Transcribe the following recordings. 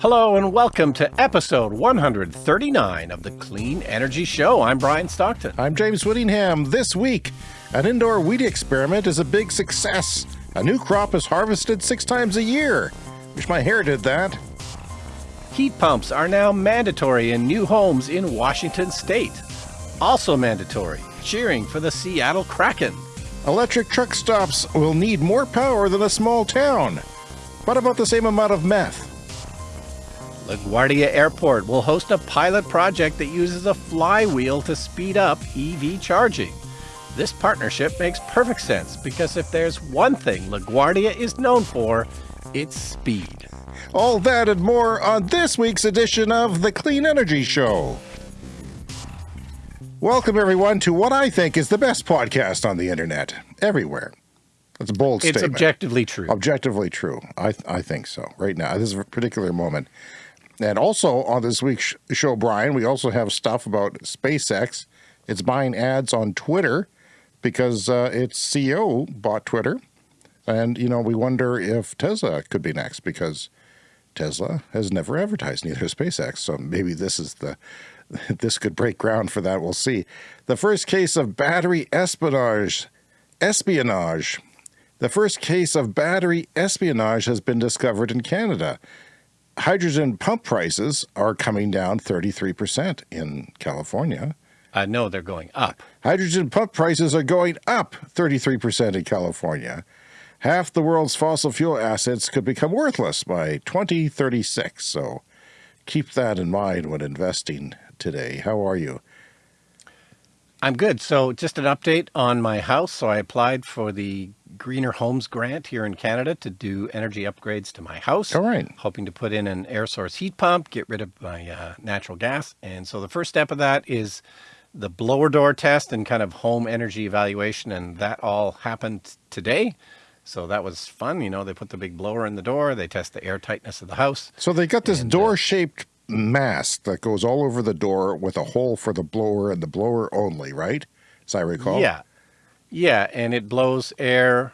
Hello and welcome to episode 139 of the Clean Energy Show. I'm Brian Stockton. I'm James Whittingham. This week, an indoor wheat experiment is a big success. A new crop is harvested six times a year. Wish my hair did that. Heat pumps are now mandatory in new homes in Washington state. Also mandatory, cheering for the Seattle Kraken. Electric truck stops will need more power than a small town, but about the same amount of meth. LaGuardia Airport will host a pilot project that uses a flywheel to speed up EV charging. This partnership makes perfect sense because if there's one thing LaGuardia is known for, it's speed. All that and more on this week's edition of The Clean Energy Show. Welcome, everyone, to what I think is the best podcast on the internet, everywhere. That's a bold It's statement. objectively true. Objectively true. I, I think so, right now. at This is a particular moment. And also on this week's show, Brian, we also have stuff about SpaceX. It's buying ads on Twitter because uh, its CEO bought Twitter. And, you know, we wonder if Tesla could be next because Tesla has never advertised, neither SpaceX. So maybe this is the, this could break ground for that. We'll see. The first case of battery espionage, espionage. The first case of battery espionage has been discovered in Canada. Hydrogen pump prices are coming down 33% in California. Uh, no, they're going up. Hydrogen pump prices are going up 33% in California. Half the world's fossil fuel assets could become worthless by 2036. So keep that in mind when investing today. How are you? I'm good. So just an update on my house. So I applied for the Greener Homes Grant here in Canada to do energy upgrades to my house. All right. Hoping to put in an air source heat pump, get rid of my uh, natural gas. And so the first step of that is the blower door test and kind of home energy evaluation. And that all happened today. So that was fun. You know, they put the big blower in the door, they test the air tightness of the house. So they got this And, uh, door shaped mask that goes all over the door with a hole for the blower and the blower only, right? As I recall. Yeah. Yeah. And it blows air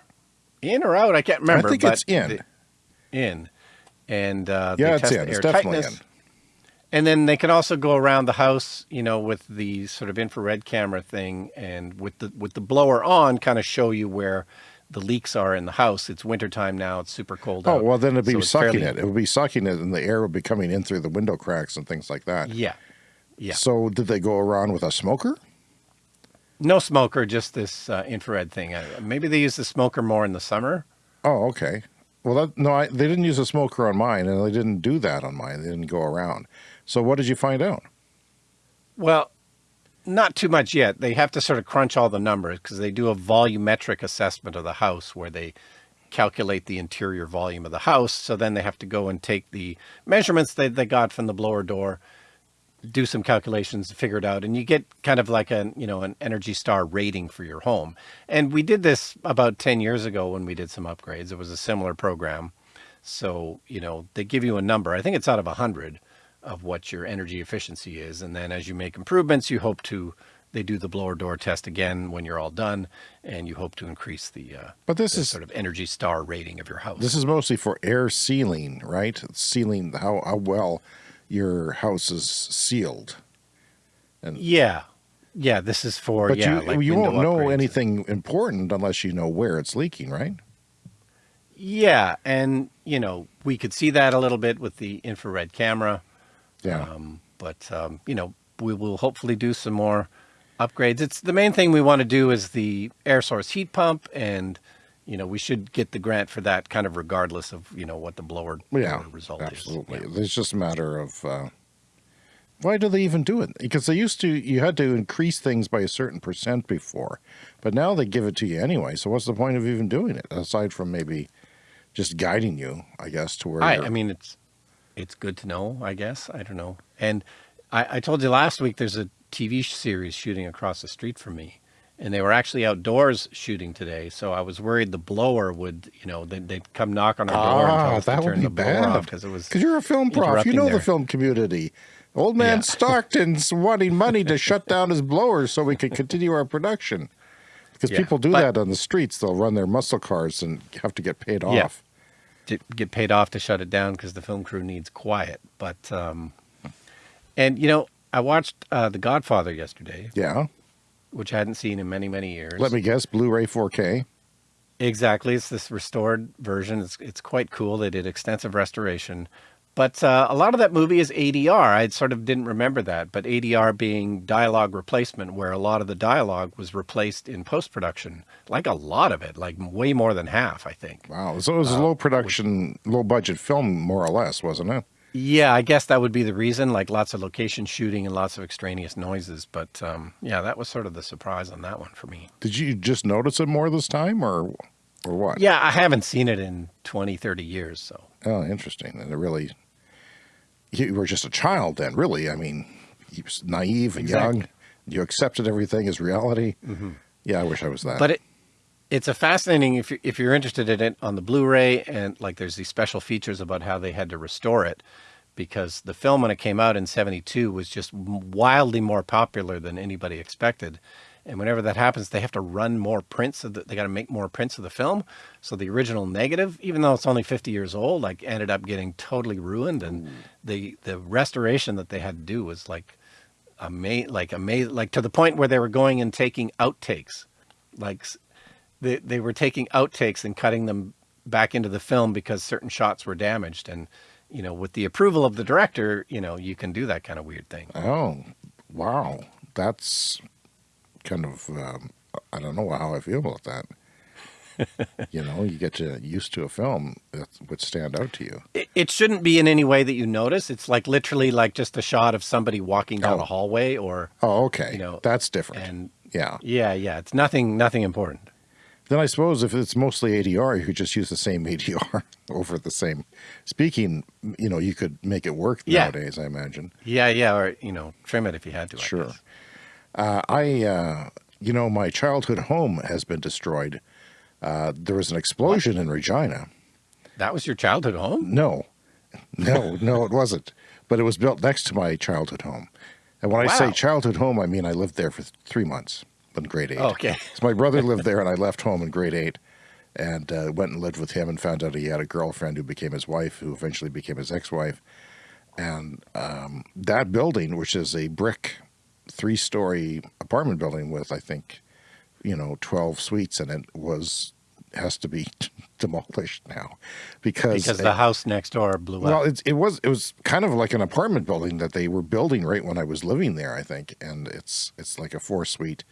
in or out. I can't remember. I think but it's in. the- in. And uh, Yeah, it's in. It's definitely tightness. in. And then they can also go around the house, you know, with the sort of infrared camera thing and with the with the blower on kind of show you where the leaks are in the house. It's wintertime now, it's super cold Oh, out. well, then it'd be so sucking fairly- it. It would be sucking it, and the air would be coming in through the window cracks and things like that. Yeah. Yeah. So, did they go around with a smoker? No smoker, just this uh, infrared thing. Uh, maybe they use the smoker more in the summer. Oh, okay. Well, that, no, I, they didn't use a smoker on mine, and they didn't do that on mine. They didn't go around. So, what did you find out? Well, not too much yet. They have to sort of crunch all the numbers because they do a volumetric assessment of the house where they calculate the interior volume of the house. So then they have to go and take the measurements that they got from the blower door, do some calculations to figure it out. And you get kind of like a, you know, an Energy Star rating for your home. And we did this about 10 years ago when we did some upgrades. It was a similar program. So, you know, they give you a number. I think it's out of 100 of what your energy efficiency is. And then as you make improvements, you hope to, they do the blower door test again when you're all done, and you hope to increase the, uh, But this the is sort of Energy Star rating of your house. this is mostly for air sealing, right? Sealing how, how well your house is sealed. And yeah. Yeah, this is for, But yeah, you like you won't know anything important unless you know where it's leaking, right? Yeah, and, you know, we could see that a little bit with the infrared camera. Yeah. Um, but, um, you know, we will hopefully do some more upgrades. It's the main thing we want to do is the air source heat pump. And, you know, we should get the grant for that kind of regardless of, you know, what the blower, yeah. blower result Absolutely. is. Yeah. It's just a matter of uh, why do they even do it? Because they used to, you had to increase things by a certain percent before, but now they give it to you anyway. So what's the point of even doing it aside from maybe just guiding you, I guess, to where I, I mean, it's, it's good to know, I guess. I don't know. And I, I told you last week, there's a TV series shooting across the street from me. And they were actually outdoors shooting today, so I was worried the blower would, you know, they'd, they'd come knock on our door and tell Ah, us that would turn be the blower bad. off because it was Because you're a film prof, you know their- the film community. Old man Yeah. Stockton's wanting money to shut down his blowers so we can continue our production. Because Yeah, people do but- that on the streets. They'll run their muscle cars and have to get paid Yeah. off. to get paid off to shut it down because the film crew needs quiet. But um, and you know, I watched uh, The Godfather yesterday, Yeah. Which I hadn't seen in many many years. Let me guess, Blu-ray 4K. Exactly, it's this restored version. It's it's quite cool. They did extensive restoration, but uh, a lot of that movie is ADR. I sort of didn't remember that, but ADR being dialogue replacement, where a lot of the dialogue was replaced in post production, like a lot of it, like way more than half, I think. Wow. So it was a low production, low budget film, more or less, wasn't it? Yeah, I guess that would be the reason, like lots of location shooting and lots of extraneous noises. But um, yeah, that was sort of the surprise on that one for me. Did you just notice it more this time or or what? Yeah, I haven't seen it in 20, 30 years. So Oh, interesting. And it really, you were just a child then, really. I mean, you was naive and young. You accepted everything as reality. Yeah, I wish I was that. but it it's a fascinating if you're, if you're interested in it on the Blu-ray and like there's these special features about how they had to restore it because the film when it came out in 72 was just wildly more popular than anybody expected. And whenever that happens, they have to run more prints of the, they got to make more prints of the film. So the original negative, even though it's only 50 years old, like ended up getting totally ruined. And mm. the, the restoration that they had to do was like, ama- like amazing, like to the point where they were going and taking outtakes, like they they were taking outtakes and cutting them back into the film because certain shots were damaged. And you know, with the approval of the director, you know, you can do that kind of weird thing. oh, wow. That's kind of, um, I don't know how I feel about that. you know, you get to used to a film that would stand out to you. It, it shouldn't be in any way that you notice. It's like literally like just a shot of somebody walking down Oh. a hallway or Oh, okay. You know, That's different. and yeah. yeah, yeah, it's nothing nothing important. Then I suppose if it's mostly ADR, you could just use the same ADR over the same speaking. You know, you could make it work Yeah. nowadays. I imagine. Yeah, yeah, or you know, trim it if you had to. Sure. guess. Uh, I, uh, you know, my childhood home has been destroyed. Uh, there was an explosion in Regina. That was your childhood home? No, no, no, it wasn't. But it was built next to my childhood home. And when I say childhood home, I mean I lived there for th- three months in grade eight. Oh, okay. So my brother lived there, and I left home in grade eight, and uh, went and lived with him, and found out he had a girlfriend who became his wife, who eventually became his ex-wife. And um, that building, which is a brick, three-story apartment building with, I think, you know, twelve suites in it, was has to be demolished now because Because the house next door blew well, up. it's, it was it was kind of like an apartment building that they were building right when I was living there, I think, and it's it's like a four suite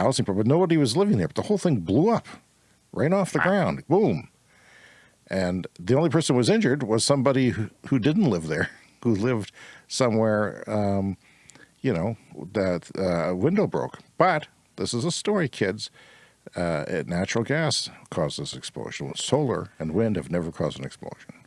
housing, but nobody was living there. But the whole thing blew up right off the ground, boom, and the only person who was injured was somebody who, who didn't live there, who lived somewhere, um, you know, that uh, a window broke. But this is a story, kids. Uh, natural gas caused this explosion. Solar and wind have never caused an explosion.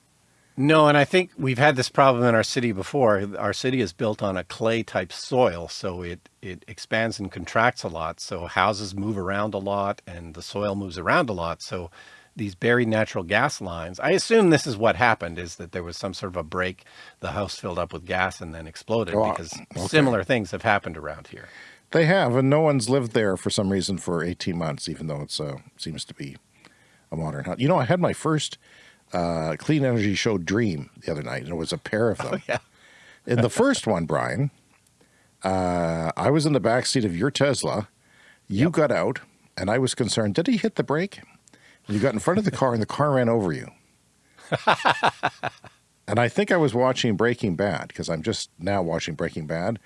No, and I think we've had this problem in our city before. Our city is built on a clay type soil, so it, it expands and contracts a lot. So houses move around a lot and the soil moves around a lot. So these buried natural gas lines, I assume this is what happened is that there was some sort of a break. The house filled up with gas and then exploded Oh, because okay. similar things have happened around here. They have, and no one's lived there for some reason for 18 months, even though it's uh, seems to be a modern house. You know, I had my first uh, clean energy show dream the other night, and it was a pair of them. Oh, yeah. In the first one, Brian, uh, I was in the back seat of your Tesla. You got out, and I was concerned. Did he hit the brake? And you got in front of the car, and the car ran over you. and I think I was watching Breaking Bad because I'm just now watching Breaking Bad,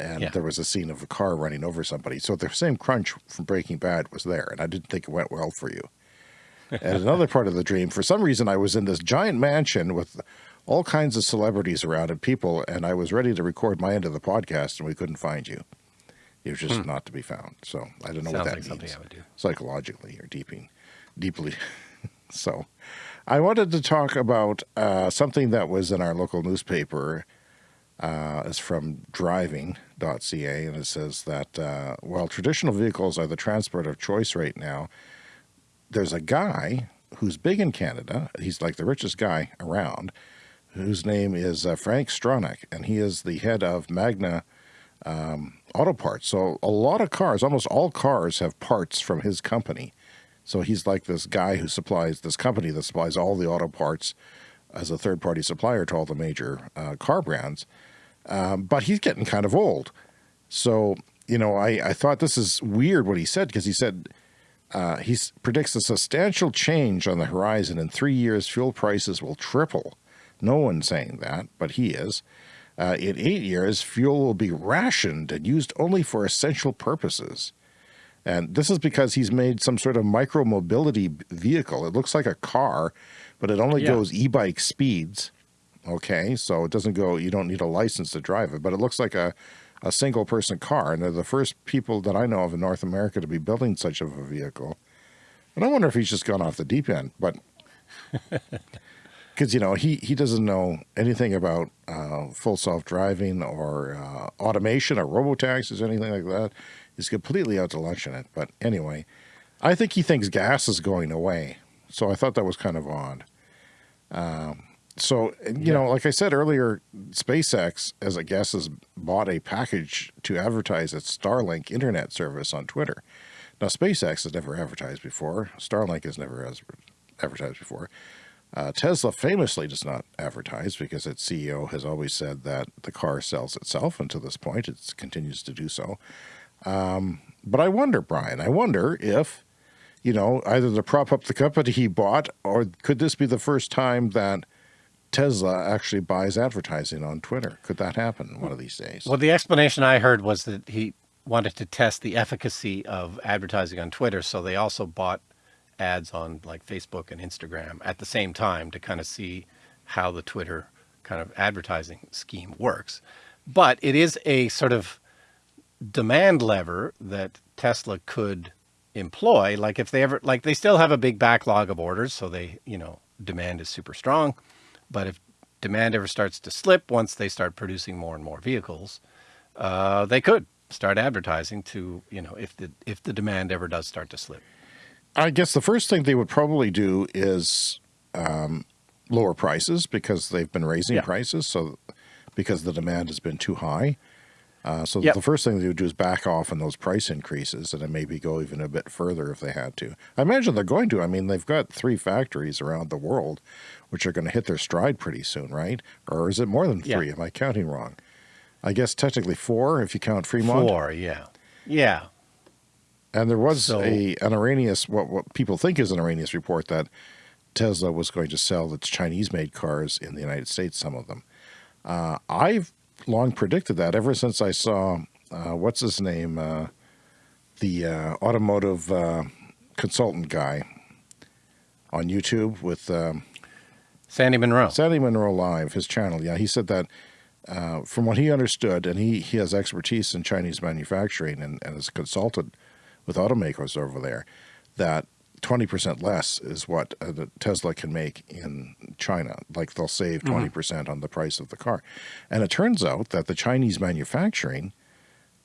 and Yeah. there was a scene of a car running over somebody. So the same crunch from Breaking Bad was there, and I didn't think it went well for you. And another part of the dream, for some reason, I was in this giant mansion with all kinds of celebrities around and people, and I was ready to record my end of the podcast, and we couldn't find you. It was just not to be found. So I don't know Hmm. Sounds what that like something means I would do. psychologically or deeping, deeply. so I wanted to talk about uh, something that was in our local newspaper. Uh, it's from driving.ca, and it says that uh, while traditional vehicles are the transport of choice right now, there's a guy who's big in Canada. He's like the richest guy around, whose name is uh, Frank Stronach, and he is the head of Magna um, Auto Parts. So a lot of cars, almost all cars, have parts from his company So he's like this guy who supplies this company that supplies all the auto parts as a third party supplier to all the major uh, car brands. Um, but he's getting kind of old. So, you know, I, I thought this is weird what he said because he said uh, he predicts a substantial change on the horizon. In three years, fuel prices will triple. No one's saying that, but he is. Uh, in eight years, fuel will be rationed and used only for essential purposes. And this is because he's made some sort of micro mobility vehicle. It looks like a car, but it only yeah. goes e-bike speeds. Okay, so it doesn't go, you don't need a license to drive it, but it looks like a, a single person car. And they're the first people that I know of in North America to be building such of a vehicle. And I wonder if he's just gone off the deep end, but because, you know, he, he doesn't know anything about uh, full self-driving or uh, automation or robo-taxis or anything like that. He's completely out to lunch in it. But anyway, I think he thinks gas is going away. So I thought that was kind of odd. Um, so, you yeah. know, like I said earlier, SpaceX, as I guess, has bought a package to advertise its Starlink internet service on Twitter. Now, SpaceX has never advertised before. Starlink has never advertised before. Uh, Tesla famously does not advertise because its CEO has always said that the car sells itself, and to this point, it continues to do so. Um, but I wonder, Brian, I wonder if, you know, either to prop up the company he bought, or could this be the first time that Tesla actually buys advertising on Twitter? Could that happen one of these days? Well, the explanation I heard was that he wanted to test the efficacy of advertising on Twitter. So they also bought ads on like Facebook and Instagram at the same time to kind of see how the Twitter kind of advertising scheme works. But it is a sort of demand lever that Tesla could employ. Like if they ever, like they still have a big backlog of orders. So they, you know, demand is super strong. But if demand ever starts to slip, once they start producing more and more vehicles, uh, they could start advertising to, you know, if the, if the demand ever does start to slip. I guess the first thing they would probably do is um, lower prices because they've been raising yeah. prices. So because the demand has been too high. Uh, so yep. the first thing they would do is back off on those price increases and then maybe go even a bit further if they had to. I imagine they're going to. I mean, they've got three factories around the world which are going to hit their stride pretty soon, right? Or is it more than three? Yeah. Am I counting wrong? I guess technically four if you count Fremont. Four, yeah. Yeah. And there was so, a an erroneous, what, what people think is an erroneous report that Tesla was going to sell its Chinese-made cars in the United States, some of them. Uh, I've long predicted that ever since I saw, uh, what's his name, uh, the uh, automotive uh, consultant guy on YouTube with um, Sandy Munro. Sandy Munro Live, his channel. Yeah, he said that uh, from what he understood, and he, he has expertise in Chinese manufacturing and, and has consulted with automakers over there, that 20% less is what uh, Tesla can make in China. Like they'll save 20% mm-hmm. percent mm -hmm. on the price of the car. And it turns out that the Chinese manufacturing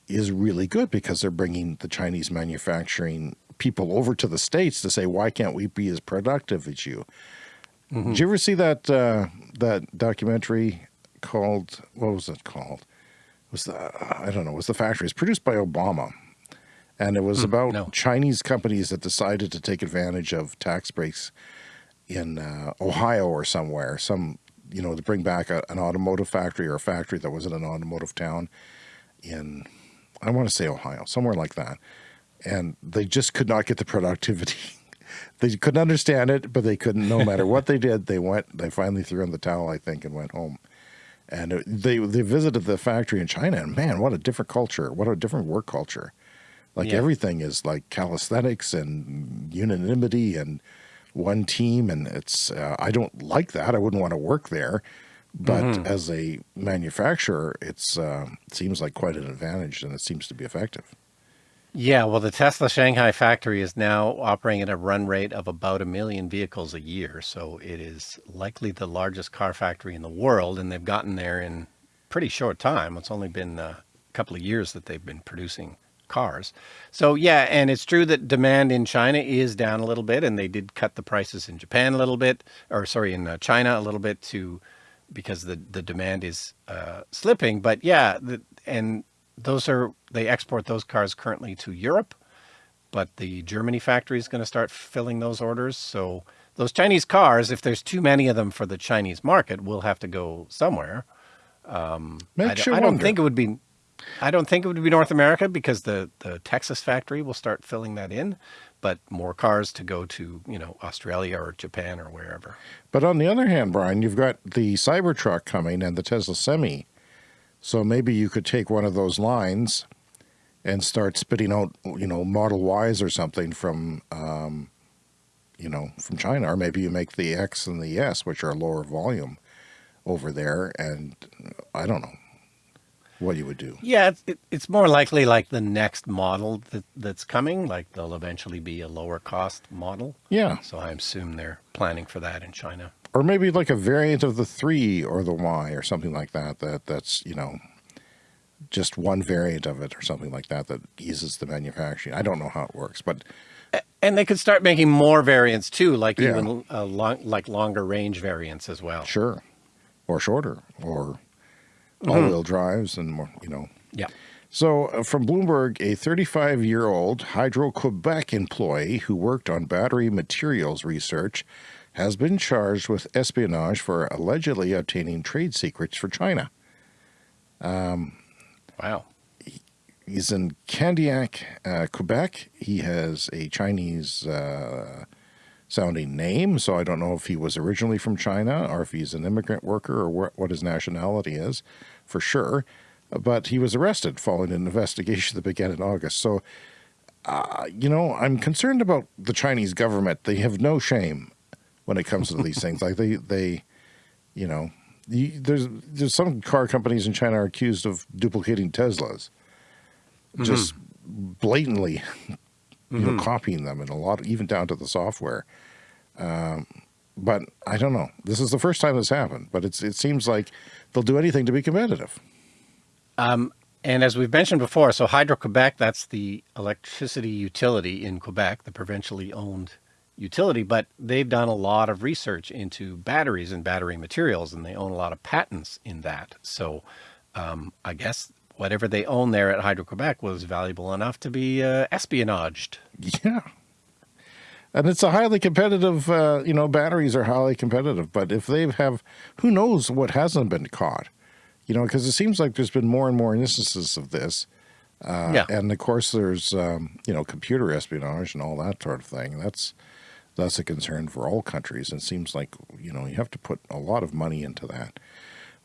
is really good because they're bringing the Chinese manufacturing people over to the States to say, why can't we be as productive as you? Mm -hmm. Did you ever see that, uh, that documentary called, what was it called? It was the, I don't know, it was The Factory. It's produced by Obama and it was mm, about no. Chinese companies that decided to take advantage of tax breaks in uh, Ohio or somewhere, some, you know, to bring back a, an automotive factory or a factory that was in an automotive town in, I want to say Ohio, somewhere like that. And they just could not get the productivity. they couldn't understand it, but they couldn't, no matter what they did, they went, they finally threw in the towel, I think, and went home. And they, they visited the factory in China and man, what a different culture, what a different work culture. Like yeah. everything is like calisthenics and unanimity and one team. And it's, uh, I don't like that. I wouldn't want to work there. But mm -hmm. as a manufacturer, it's uh, it seems like quite an advantage and it seems to be effective. Yeah, well, the Tesla Shanghai factory is now operating at a run rate of about a million vehicles a year. So it is likely the largest car factory in the world, and they've gotten there in pretty short time. It's only been a couple of years that they've been producing cars. So yeah, and it's true that demand in China is down a little bit, and they did cut the prices in Japan a little bit, or sorry, in uh, China a little bit to because the the demand is uh, slipping. But yeah, the, and those are they export those cars currently to Europe, but the Germany factory is going to start filling those orders. So those Chinese cars, if there's too many of them for the Chinese market, will have to go somewhere. I, Makes don't- you I don't wonder. think it would be. I don't think it would be North America because the, the Texas factory will start filling that in, but more cars to go to you know Australia or Japan or wherever. But on the other hand, Brian, you've got the Cybertruck coming and the Tesla Semi. So maybe you could take one of those lines and start spitting out, you know, Model Ys or something from, um, you know, from China. Or maybe you make the X and the S, which are lower volume over there. And I don't know what you would do. Yeah, it's, it, it's more likely like the next model that, that's coming. Like they'll eventually be a lower cost model. Yeah. So I assume they're planning for that in China. Or maybe like a variant of the 3 or the Y or something like that. That That's, you know, just one variant of it or something like that that eases the manufacturing. I don't know how it works, but And they could start making more variants too, like Yeah. even uh, long, like longer range variants as well. Sure. Or shorter, or Mm-hmm. all-wheel drives and more, you know. Yeah. So uh, from Bloomberg, a 35-year-old Hydro-Quebec employee who worked on battery materials research has been charged with espionage for allegedly obtaining trade secrets for China. Wow. He's in Candiac, uh, Quebec. He has a Chinese uh, sounding name, so I don't know if he was originally from China or if he's an immigrant worker or wh- what his nationality is for sure. But he was arrested following an investigation that began in August. So, uh, you know, I'm concerned about the Chinese government. They have no shame when it comes to these things. Like they, they, you know, you, there's there's some car companies in China are accused of duplicating Teslas just blatantly you know copying them and a lot even down to the software. Um, but i don't know. This is the first time this happened but it's it seems like they'll do anything to be competitive. Um, and as we've mentioned before, so Hydro Quebec, that's the electricity utility in Quebec, the provincially owned utility, but they've done a lot of research into batteries and battery materials, and they own a lot of patents in that. So um, I guess whatever they own there at Hydro Quebec was valuable enough to be uh, espionaged. yeah. And it's a highly competitive uh, you know batteries are highly competitive but if they have who knows what hasn't been caught? You know because it seems like there's been more and more instances of this uh, Yeah. and of course there's um, you know computer espionage and all that sort of thing. That's that's a concern for all countries. And it seems like you know you have to put a lot of money into that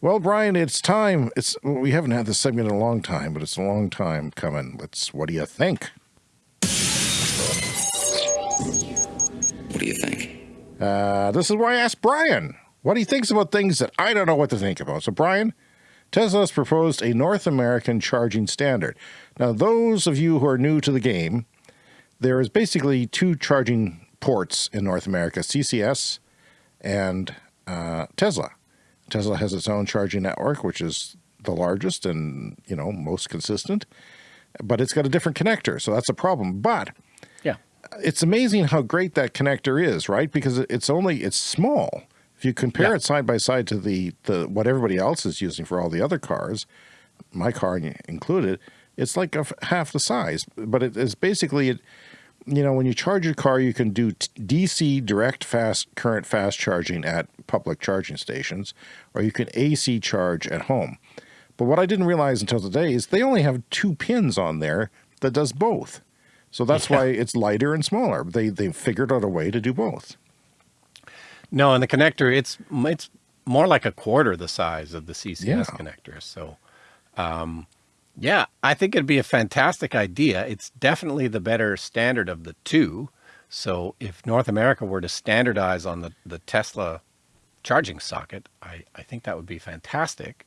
well brian it's time. It's we haven't had this segment in a long time but it's a long time coming. Let's what do you think? What do you think? uh, this is where i ask brian what he thinks about things that i don't know what to think about. So brian tesla has proposed a north american charging standard. Now those of you who are new to the game there is basically two charging ports in North America: CCS and uh, Tesla. Tesla has its own charging network, which is the largest and you know most consistent, but it's got a different connector, so that's a problem. But Yeah. it's amazing how great that connector is, right? Because it's only it's small. If you compare Yeah. it side by side to the the what everybody else is using for all the other cars, my car included, it's like a half the size. But it is basically it. You know, when you charge your car, you can do DC direct fast current fast charging at public charging stations, or you can AC charge at home. But what I didn't realize until today is they only have two pins on there that does both. So that's Yeah. why it's lighter and smaller. They they figured out a way to do both. No, and the connector, it's it's more like a quarter the size of the CCS Yeah. connector. So, um, yeah, I think it'd be a fantastic idea. It's definitely the better standard of the two. So, if North America were to standardize on the, the Tesla charging socket, I, I think that would be fantastic.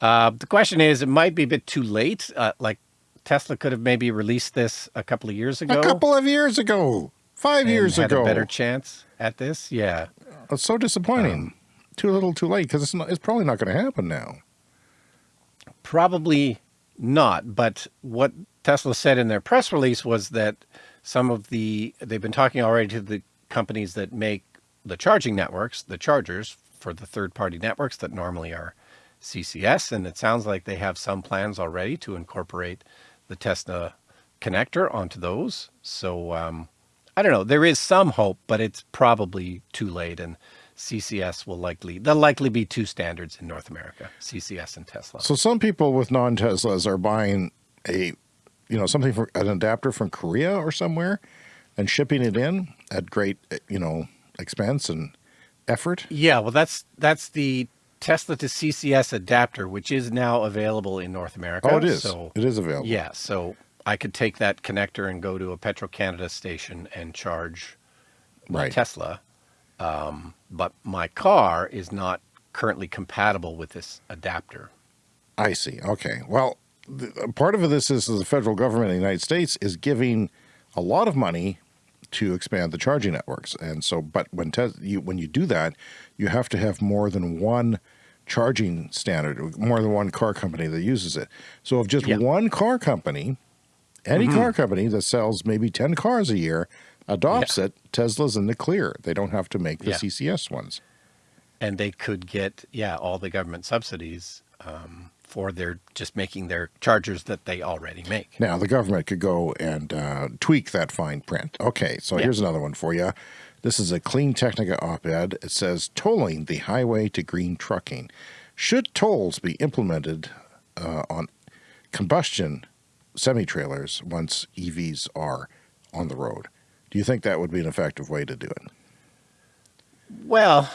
Uh, the question is, it might be a bit too late. Uh, like Tesla could have maybe released this a couple of years ago. A couple of years ago, five years ago. a better chance at this. Yeah. It's so disappointing. too little, too late. Because it's not, it's probably not going to happen now. Probably not. But what Tesla said in their press release was that some of the, they've been talking already to the companies that make the charging networks, the chargers for the third party networks that normally are CCS. And it sounds like they have some plans already to incorporate the Tesla connector onto those. So um, I don't know. There is some hope, but it's probably too late. And CCS will likely there'll likely be two standards in North America: CCS and Tesla. So some people with non-Teslas are buying a, you know, something for an adapter from Korea or somewhere, and shipping it in at great, you know, expense and effort. Yeah, well, that's that's the Tesla to CCS adapter, which is now available in North America. Oh, it is. So it is available. yeah, so I could take that connector and go to a Petro Canada station and charge my Right. Tesla. Um, but my car is not currently compatible with this adapter. I see. Okay. Well, the, uh, part of this is the federal government in the United States is giving a lot of money to expand the charging networks, and so, but when you when you do that, you have to have more than one charging standard, more than one car company that uses it. So, if just Yeah. one car company, any mm-hmm. car company that sells maybe ten cars a year adopts it, Tesla's in the clear. They don't have to make the Yeah. CCS ones. and they could get yeah all the government subsidies um, for their just making their chargers that they already make. Now, the government could go and uh, tweak that fine print. Okay, so Yeah. here's another one for you. This is a CleanTechnica op ed. It says tolling the highway to green trucking. Should tolls be implemented uh, on combustion semi trailers once EVs are on the road? Do you think that would be an effective way to do it? Well,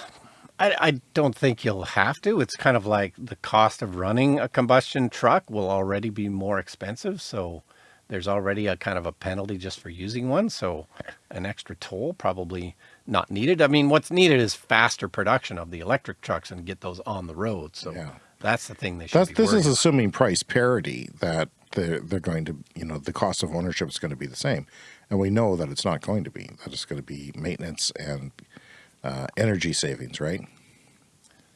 I, I don't think you'll have to. It's kind of like the cost of running a combustion truck will already be more expensive. So there's already a kind of a penalty just for using one. So an extra toll probably not needed. I mean, what's needed is faster production of the electric trucks and get those on the road. So Yeah. that's the thing they should That's, be this is assuming price parity that they're, they're going to, you know, the cost of ownership is going to be the same. And we know that it's not going to be, that it's going to be maintenance and uh, energy savings, right?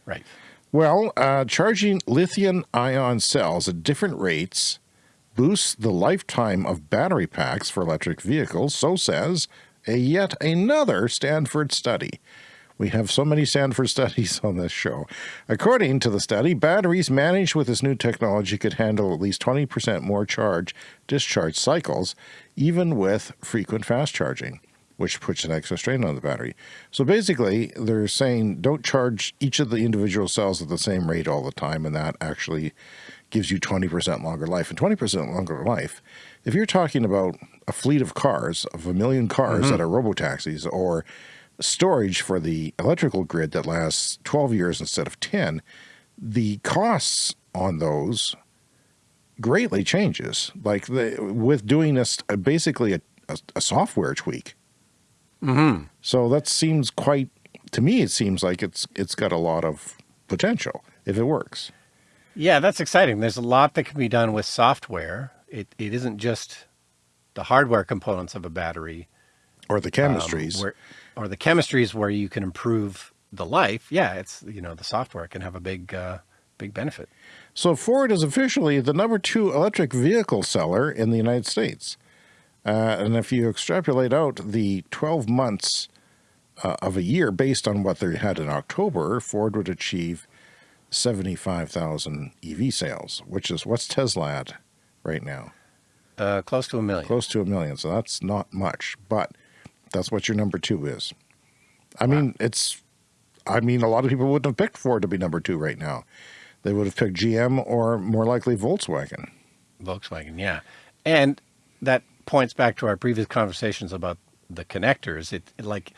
Right. Well, uh, charging lithium ion cells at different rates boosts the lifetime of battery packs for electric vehicles, so says a yet another Stanford study. We have so many Stanford studies on this show. According to the study, batteries managed with this new technology could handle at least 20% more charge discharge cycles, even with frequent fast charging, which puts an extra strain on the battery. So basically, they're saying don't charge each of the individual cells at the same rate all the time, and that actually gives you 20% longer life. And 20% longer life, if you're talking about a fleet of cars, of a million cars mm-hmm. that are robotaxis, or storage for the electrical grid that lasts 12 years instead of 10, the costs on those greatly changes. Like the, with doing this, uh, basically a, a, a software tweak. Mm-hmm. So that seems quite, to me, it seems like it's it's got a lot of potential if it works. Yeah, that's exciting. There's a lot that can be done with software. It, it isn't just the hardware components of a battery. Or the um, chemistries. where, or the chemistries where you can improve the life. Yeah, it's you know the software can have a big uh, big benefit. So Ford is officially the number two electric vehicle seller in the United States. Uh, and if you extrapolate out the 12 months uh, of a year based on what they had in October, Ford would achieve 75,000 EV sales, which is what's Tesla at right now? Uh, close to a million. Close to a million. So that's not much, but that's what your number two is. I mean, it's, I mean, a lot of people wouldn't have picked Ford to be number two right now. They would have picked GM or more likely Volkswagen. Volkswagen, yeah, and that points back to our previous conversations about the connectors. It, it like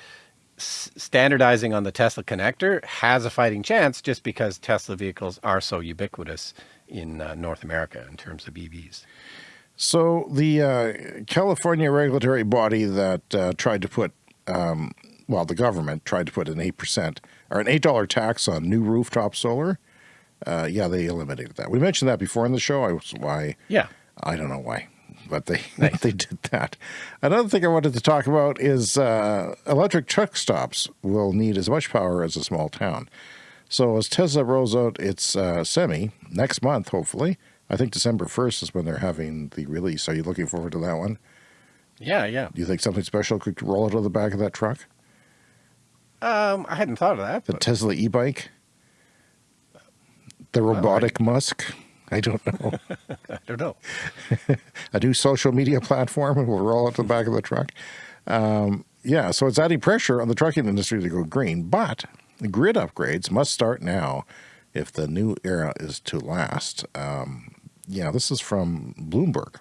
s- standardizing on the Tesla connector has a fighting chance just because Tesla vehicles are so ubiquitous in uh, North America in terms of EVs. So the uh, California regulatory body that uh, tried to put, um, well, the government tried to put an eight percent or an eight dollar tax on new rooftop solar. Uh, yeah, they eliminated that. We mentioned that before in the show. I was why Yeah, I don't know why, but they they did that. Another thing I wanted to talk about is uh, electric truck stops will need as much power as a small town. So as Tesla rolls out its uh, semi next month, hopefully, I think December first is when they're having the release. Are you looking forward to that one? yeah, yeah. Do you think something special could roll out of the back of that truck? Um, I hadn't thought of that. The but- Tesla e-bike, the robotic Musk. I don't know. I don't know. a new social media platform and we'll roll out the back of the truck. Um, yeah, so it's adding pressure on the trucking industry to go green, but grid upgrades must start now if the new era is to last. Um, yeah, this is from Bloomberg.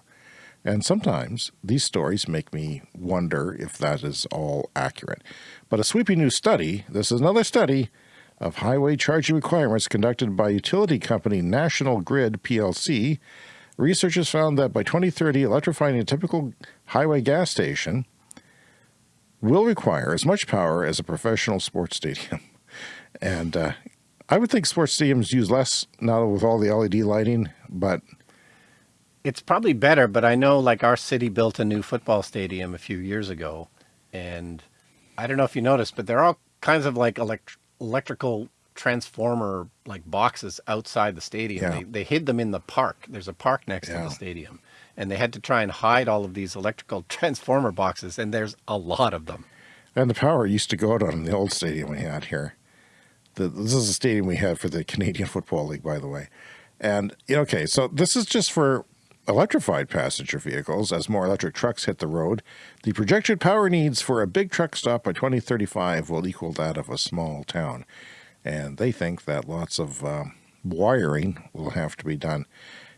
And sometimes these stories make me wonder if that is all accurate. But a sweeping new study, this is another study of highway charging requirements conducted by utility company National Grid PLC, researchers found that by 2030, electrifying a typical highway gas station will require as much power as a professional sports stadium. And uh, I would think sports stadiums use less now with all the LED lighting, but it's probably better. But I know, like our city built a new football stadium a few years ago, and I don't know if you noticed, but there are all kinds of like elect electrical transformer like boxes outside the stadium. Yeah. They, they hid them in the park. There's a park next to the stadium. And they had to try and hide all of these electrical transformer boxes, and there's a lot of them. And the power used to go out on the old stadium we had here. The, this is a stadium we had for the Canadian Football League, by the way. And, okay, so this is just for electrified passenger vehicles as more electric trucks hit the road. The projected power needs for a big truck stop by 2035 will equal that of a small town. And they think that lots of um, wiring will have to be done.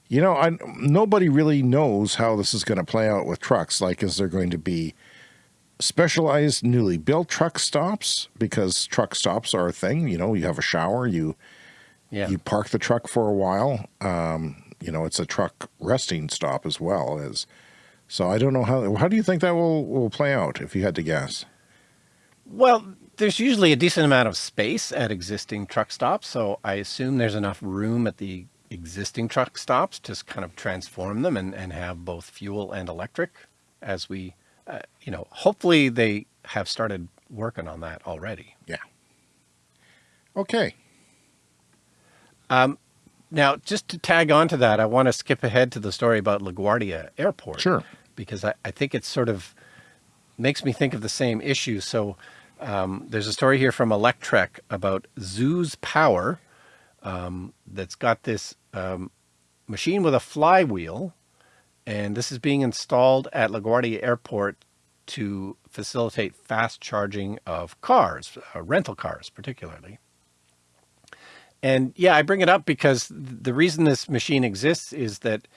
You know, I, nobody really knows how this is going to play out with trucks. Like, is there going to be specialized newly built truck stops because truck stops are a thing. You know, you have a shower, you Yeah. you park the truck for a while. Um, you know, it's a truck resting stop as well as. So I don't know how. How do you think that will will play out if you had to guess? Well, there's usually a decent amount of space at existing truck stops, so I assume there's enough room at the existing truck stops to kind of transform them and, and have both fuel and electric as we, uh, you know, hopefully they have started working on that already. Yeah. Okay. Now, just to tag on to that, I want to skip ahead to the story about LaGuardia Airport. Sure. Because I, I think it sort of makes me think of the same issue. So um, there's a story here from Electrek about Zooz Power um, that's got this um, machine with a flywheel. And this is being installed at LaGuardia Airport to facilitate fast charging of cars, uh, rental cars particularly. And yeah, I bring it up because the reason this machine exists is that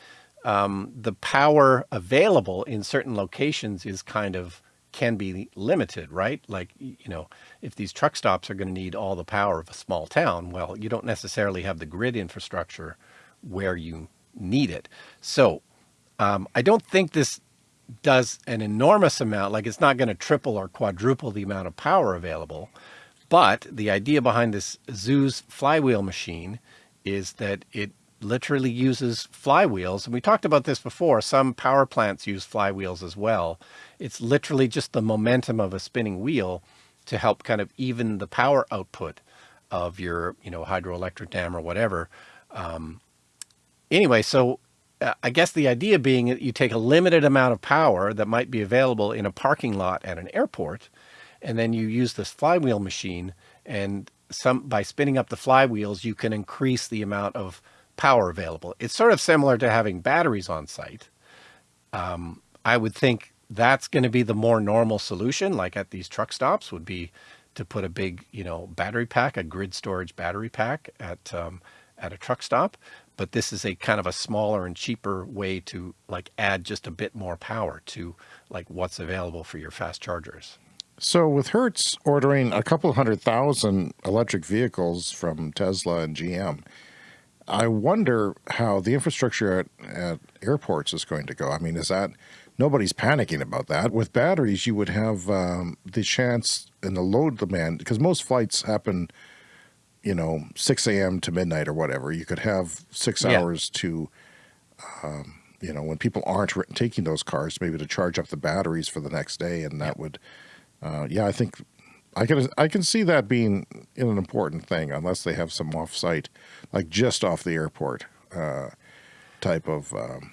um, the power available in certain locations is kind of can be limited, right? Like, you know, if these truck stops are going to need all the power of a small town, well, you don't necessarily have the grid infrastructure where you need it. So um, I don't think this does an enormous amount, like it's not going to triple or quadruple the amount of power available. But the idea behind this Zooz flywheel machine is that it literally uses flywheels. And we talked about this before. Some power plants use flywheels as well. It's literally just the momentum of a spinning wheel to help kind of even the power output of your, you know, hydroelectric dam or whatever. Um, anyway, so uh, I guess the idea being that you take a limited amount of power that might be available in a parking lot at an airport, and then you use this flywheel machine, and some by spinning up the flywheels, you can increase the amount of power available. It's sort of similar to having batteries on site. Um, I would think that's going to be the more normal solution, like at these truck stops, would be to put a big, you know, battery pack, a grid storage battery pack at um, at a truck stop. But this is a kind of a smaller and cheaper way to like add just a bit more power to like what's available for your fast chargers. So with Hertz ordering a couple hundred thousand electric vehicles from Tesla and GM, I wonder how the infrastructure at, at airports is going to go. I mean, is that nobody's panicking about that? With batteries, you would have um, the chance and the load demand because most flights happen, you know, 6 a.m. to midnight or whatever. You could have six Yeah. hours to, um, you know, when people aren't taking those cars, maybe to charge up the batteries for the next day, and that would, uh, yeah, I think I can I can see that being an important thing, unless they have some off-site, like just off the airport, uh, type of, um,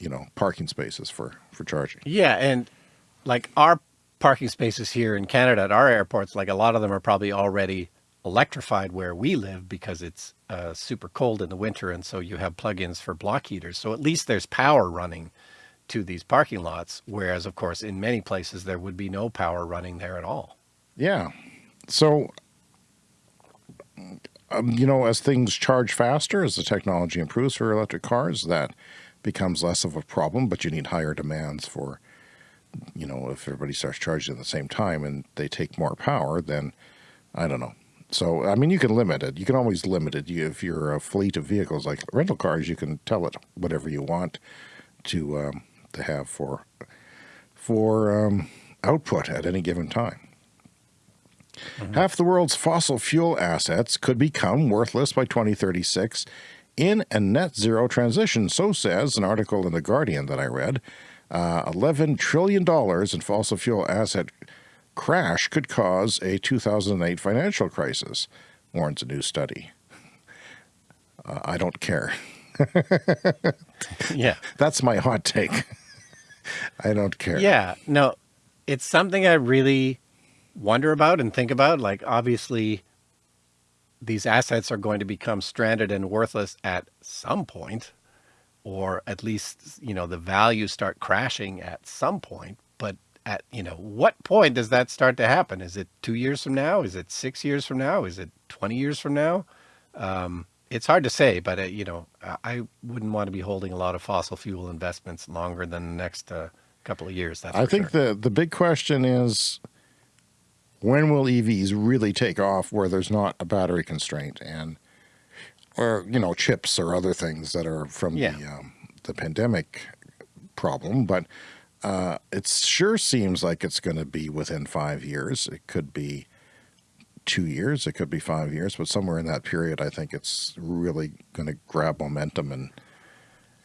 you know, parking spaces for for charging. Yeah, and like our parking spaces here in Canada at our airports, like a lot of them are probably already electrified where we live because it's uh, super cold in the winter. And so you have plugins for block heaters. So at least there's power running to these parking lots. Whereas, of course, in many places, there would be no power running there at all. Yeah. So, um, you know, as things charge faster, as the technology improves for electric cars, that becomes less of a problem, but you need higher demands for, you know, if everybody starts charging at the same time and they take more power, then I don't know. So, I mean, you can limit it. You can always limit it. You, if you're a fleet of vehicles like rental cars, you can tell it whatever you want to um, to have for for um, output at any given time. Mm -hmm. Half the world's fossil fuel assets could become worthless by 2036 in a net zero transition. So says an article in The Guardian that I read. Uh, $11 trillion in fossil fuel asset crash could cause a 2008 financial crisis, warns a new study. Uh, I don't care. yeah. That's my hot take. I don't care. Yeah. No, it's something I really wonder about and think about. Like, obviously, these assets are going to become stranded and worthless at some point, or at least, you know, the values start crashing at some point. But at, you know, what point does that start to happen? Is it two years from now? Is it six years from now? Is it 20 years from now? Um, it's hard to say, but, uh, you know, I wouldn't want to be holding a lot of fossil fuel investments longer than the next uh, couple of years. I think sure. the, the big question is, when will EVs really take off where there's not a battery constraint and, or, you know, chips or other things that are from yeah. the, um, the pandemic problem. But uh, it sure seems like it's going to be within five years. It could be two years, it could be five years, but somewhere in that period, I think it's really going to grab momentum and.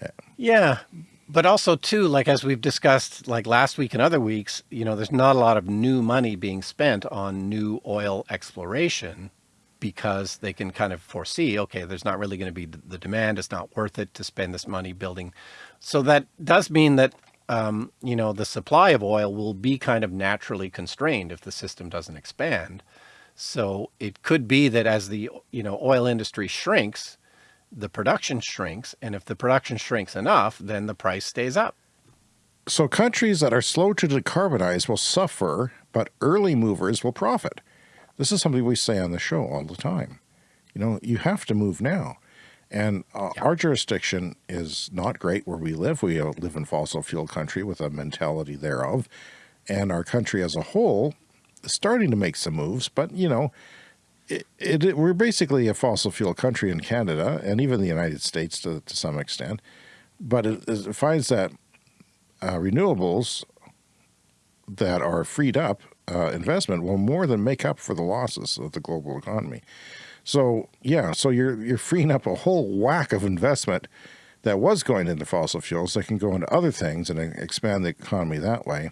Yeah. yeah but also too, like as we've discussed like last week and other weeks, you know, there's not a lot of new money being spent on new oil exploration because they can kind of foresee, okay, there's not really going to be the demand. It's not worth it to spend this money building. So that does mean that, um, you know, the supply of oil will be kind of naturally constrained if the system doesn't expand. So it could be that as the, you know, oil industry shrinks, the production shrinks. And if the production shrinks enough, then the price stays up. So countries that are slow to decarbonize will suffer, but early movers will profit. This is something we say on the show all the time. You know, you have to move now. And uh, yeah. our jurisdiction is not great where we live. We live in fossil fuel country with a mentality thereof. And our country as a whole starting to make some moves, but you know, it, it, we're basically a fossil fuel country in Canada and even the United States to, to some extent, but it, it finds that uh, renewables that are freed up uh, investment will more than make up for the losses of the global economy. So yeah, so you're you're freeing up a whole whack of investment that was going into fossil fuels that can go into other things and expand the economy that way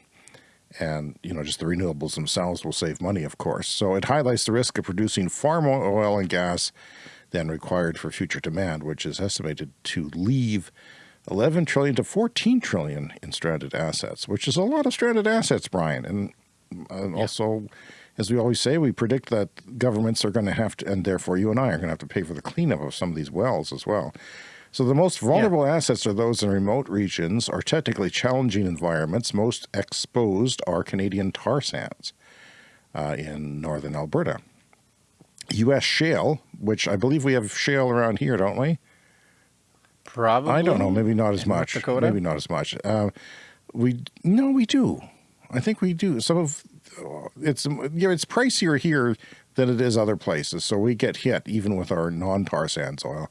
and you know just the renewables themselves will save money of course. So it highlights the risk of producing far more oil and gas than required for future demand which is estimated to leave 11 trillion to 14 trillion in stranded assets which is a lot of stranded assets Brian. And, and yeah. also as we always say we predict that governments are going to have to and therefore you and I are going to have to pay for the cleanup of some of these wells as well so the most vulnerable yeah. assets are those in remote regions or technically challenging environments. Most exposed are Canadian tar sands uh, in northern Alberta. U.S. shale, which I believe we have shale around here, don't we? Probably. I don't know. Maybe not as much. Dakota? Maybe not as much. Uh, we no, we do. I think we do. Some of it's yeah, it's pricier here than it is other places. So we get hit even with our non-tar sands oil.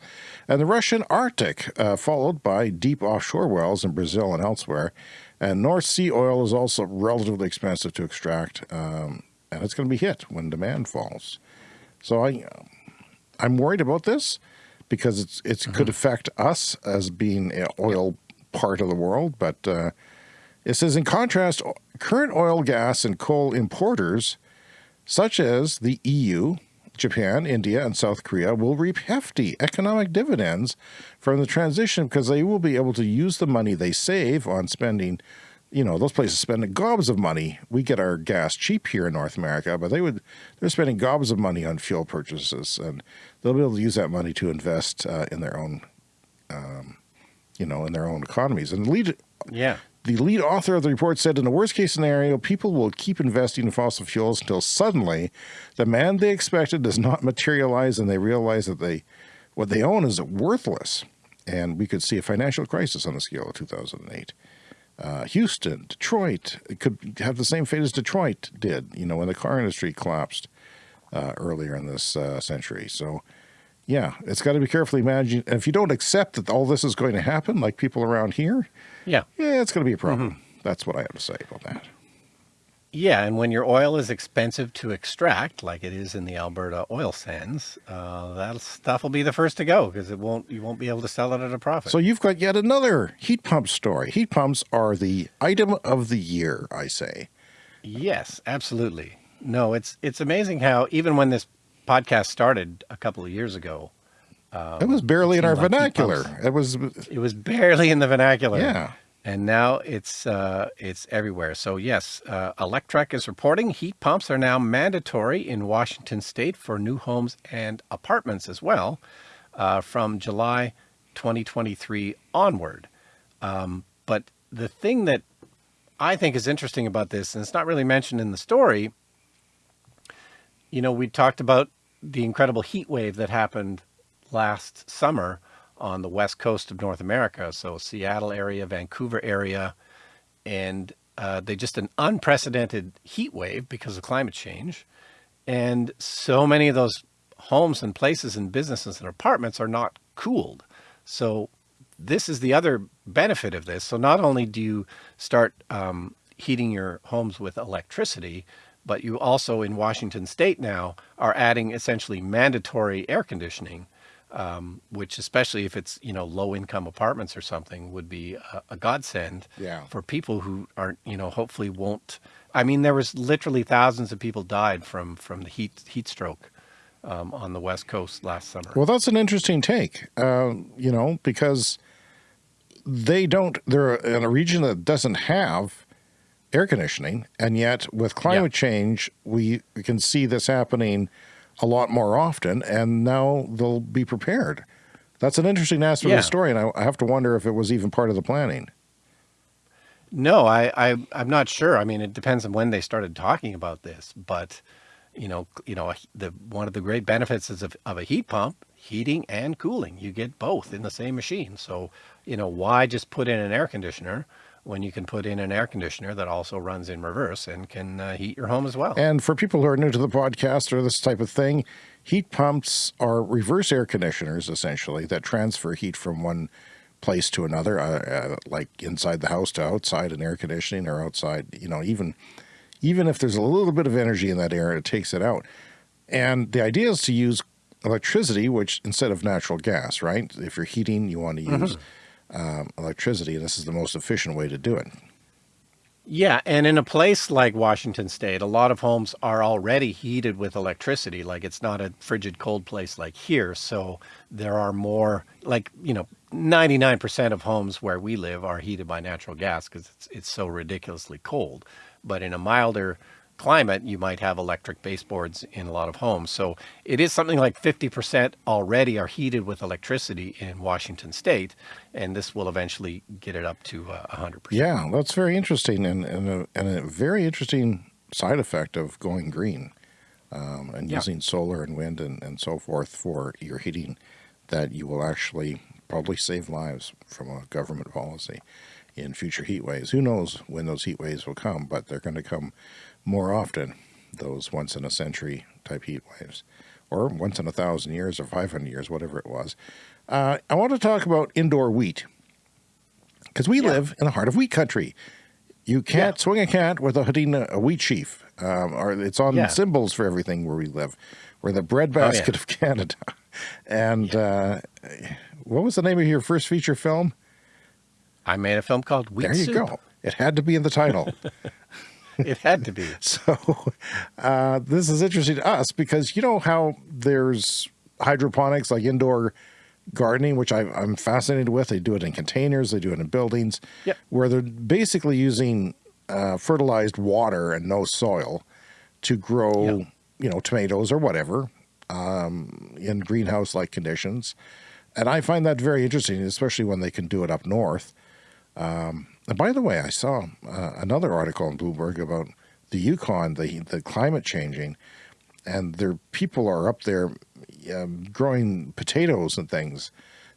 And the Russian Arctic, uh, followed by deep offshore wells in Brazil and elsewhere. And North Sea oil is also relatively expensive to extract, um, and it's going to be hit when demand falls. So I, I'm worried about this because it's it mm -hmm. could affect us as being an oil part of the world. But uh, it says, in contrast, current oil, gas, and coal importers – such as the EU, Japan, India, and South Korea will reap hefty economic dividends from the transition because they will be able to use the money they save on spending you know, those places spend gobs of money. We get our gas cheap here in North America, but they would, they're spending gobs of money on fuel purchases and they'll be able to use that money to invest uh, in their own, um, you know, in their own economies. And lead, Yeah. The lead author of the report said in the worst case scenario, people will keep investing in fossil fuels until suddenly the demand they expected does not materialize and they realize that they, what they own is worthless. And we could see a financial crisis on the scale of 2008 uh, Houston, Detroit, it could have the same fate as Detroit did, you know, when the car industry collapsed uh, earlier in this uh, century. So, yeah, it's got to be carefully managed. And if you don't accept that all this is going to happen, like people around here, Yeah. yeah, it's going to be a problem. That's what I have to say about that. Yeah, and when your oil is expensive to extract, like it is in the Alberta oil sands, uh, that stuff will be the first to go because it won't. You won't be able to sell it at a profit. So you've got yet another heat pump story. Heat pumps are the item of the year, I say. yes, absolutely. No, it's it's amazing how even when this podcast started a couple of years ago, it was barely in our like vernacular. It was, it was barely in the vernacular. Yeah. And now it's uh, it's everywhere. So yes, uh, Electrek is reporting heat pumps are now mandatory in Washington State for new homes and apartments as well, uh, from July 2023 onward. Um, but the thing that I think is interesting about this, and it's not really mentioned in the story, you know, we talked about the incredible heat wave that happened last summer on the west coast of North America. So Seattle area, Vancouver area, and uh, they just an unprecedented heat wave because of climate change. And so many of those homes and places and businesses and apartments are not cooled. So this is the other benefit of this. So not only do you start um, heating your homes with electricity, but you also in Washington state now are adding essentially mandatory air conditioning, um, which especially if it's, you know, low income apartments or something would be a, a godsend Yeah. for people who aren't, you know, hopefully won't. I mean, there was literally thousands of people died from, from the heat, heat stroke um, on the West coast last summer. Well, that's an interesting take, uh, you know, because they don't, they're in a region that doesn't have air conditioning. And yet, with climate change, we, we can see this happening a lot more often. And now they'll be prepared. That's an interesting aspect of the story. And I, I have to wonder if it was even part of the planning. No, I, I I'm not sure. I mean, it depends on when they started talking about this, but you know, you know, the one of the great benefits is of, of a heat pump, heating and cooling. You get both in the same machine. So, you know, why just put in an air conditioner when you can put in an air conditioner that also runs in reverse and can uh, heat your home as well? And for people who are new to the podcast or this type of thing, heat pumps are reverse air conditioners, essentially, that transfer heat from one place to another, uh, uh, like inside the house to outside an air conditioning or outside, you know, even even if there's a little bit of energy in that air, it takes it out. And the idea is to use electricity, which instead of natural gas, right? If you're heating, you want to use um, electricity, and this is the most efficient way to do it. Yeah, and in a place like Washington State, a lot of homes are already heated with electricity. Like it's not a frigid cold place like here. So there are more, like, you know, 99% of homes where we live are heated by natural gas because it's, it's so ridiculously cold. But in a milder climate, you might have electric baseboards in a lot of homes. So it is something like 50% already are heated with electricity in Washington State. And this will eventually get it up to uh, 100%. Yeah, that's very interesting and, and, a, and a very interesting side effect of going green um, and Yeah. using solar and wind and, and so forth for your heating that you will actually probably save lives from a government policy in future heat waves. Who knows when those heat waves will come, but they're going to come more often, those once in a century type heat waves, or once in a thousand years or 500 years, whatever it was. Uh, I want to talk about indoor wheat because we Yeah. live in the heart of wheat country. You can't Yeah. swing a cat with a hitting a, wheat sheaf. Um, or it's on Yeah. symbols for everything where we live. We're the Oh, breadbasket of Canada. And uh, what was the name of your first feature film? I made a film called Wheat there you Soup. go. It had to be in the title. It had to be. so uh, this is interesting to us because you know how there's hydroponics, like indoor gardening, which I, I'm fascinated with. They do it in containers, they do it in buildings, Yep. where they're basically using uh, fertilized water and no soil to grow, Yep. you know, tomatoes or whatever um, in greenhouse like conditions. And I find that very interesting, especially when they can do it up north. Um, and by the way, I saw uh, another article in Bloomberg about the Yukon, the the climate changing, and their people are up there um, growing potatoes and things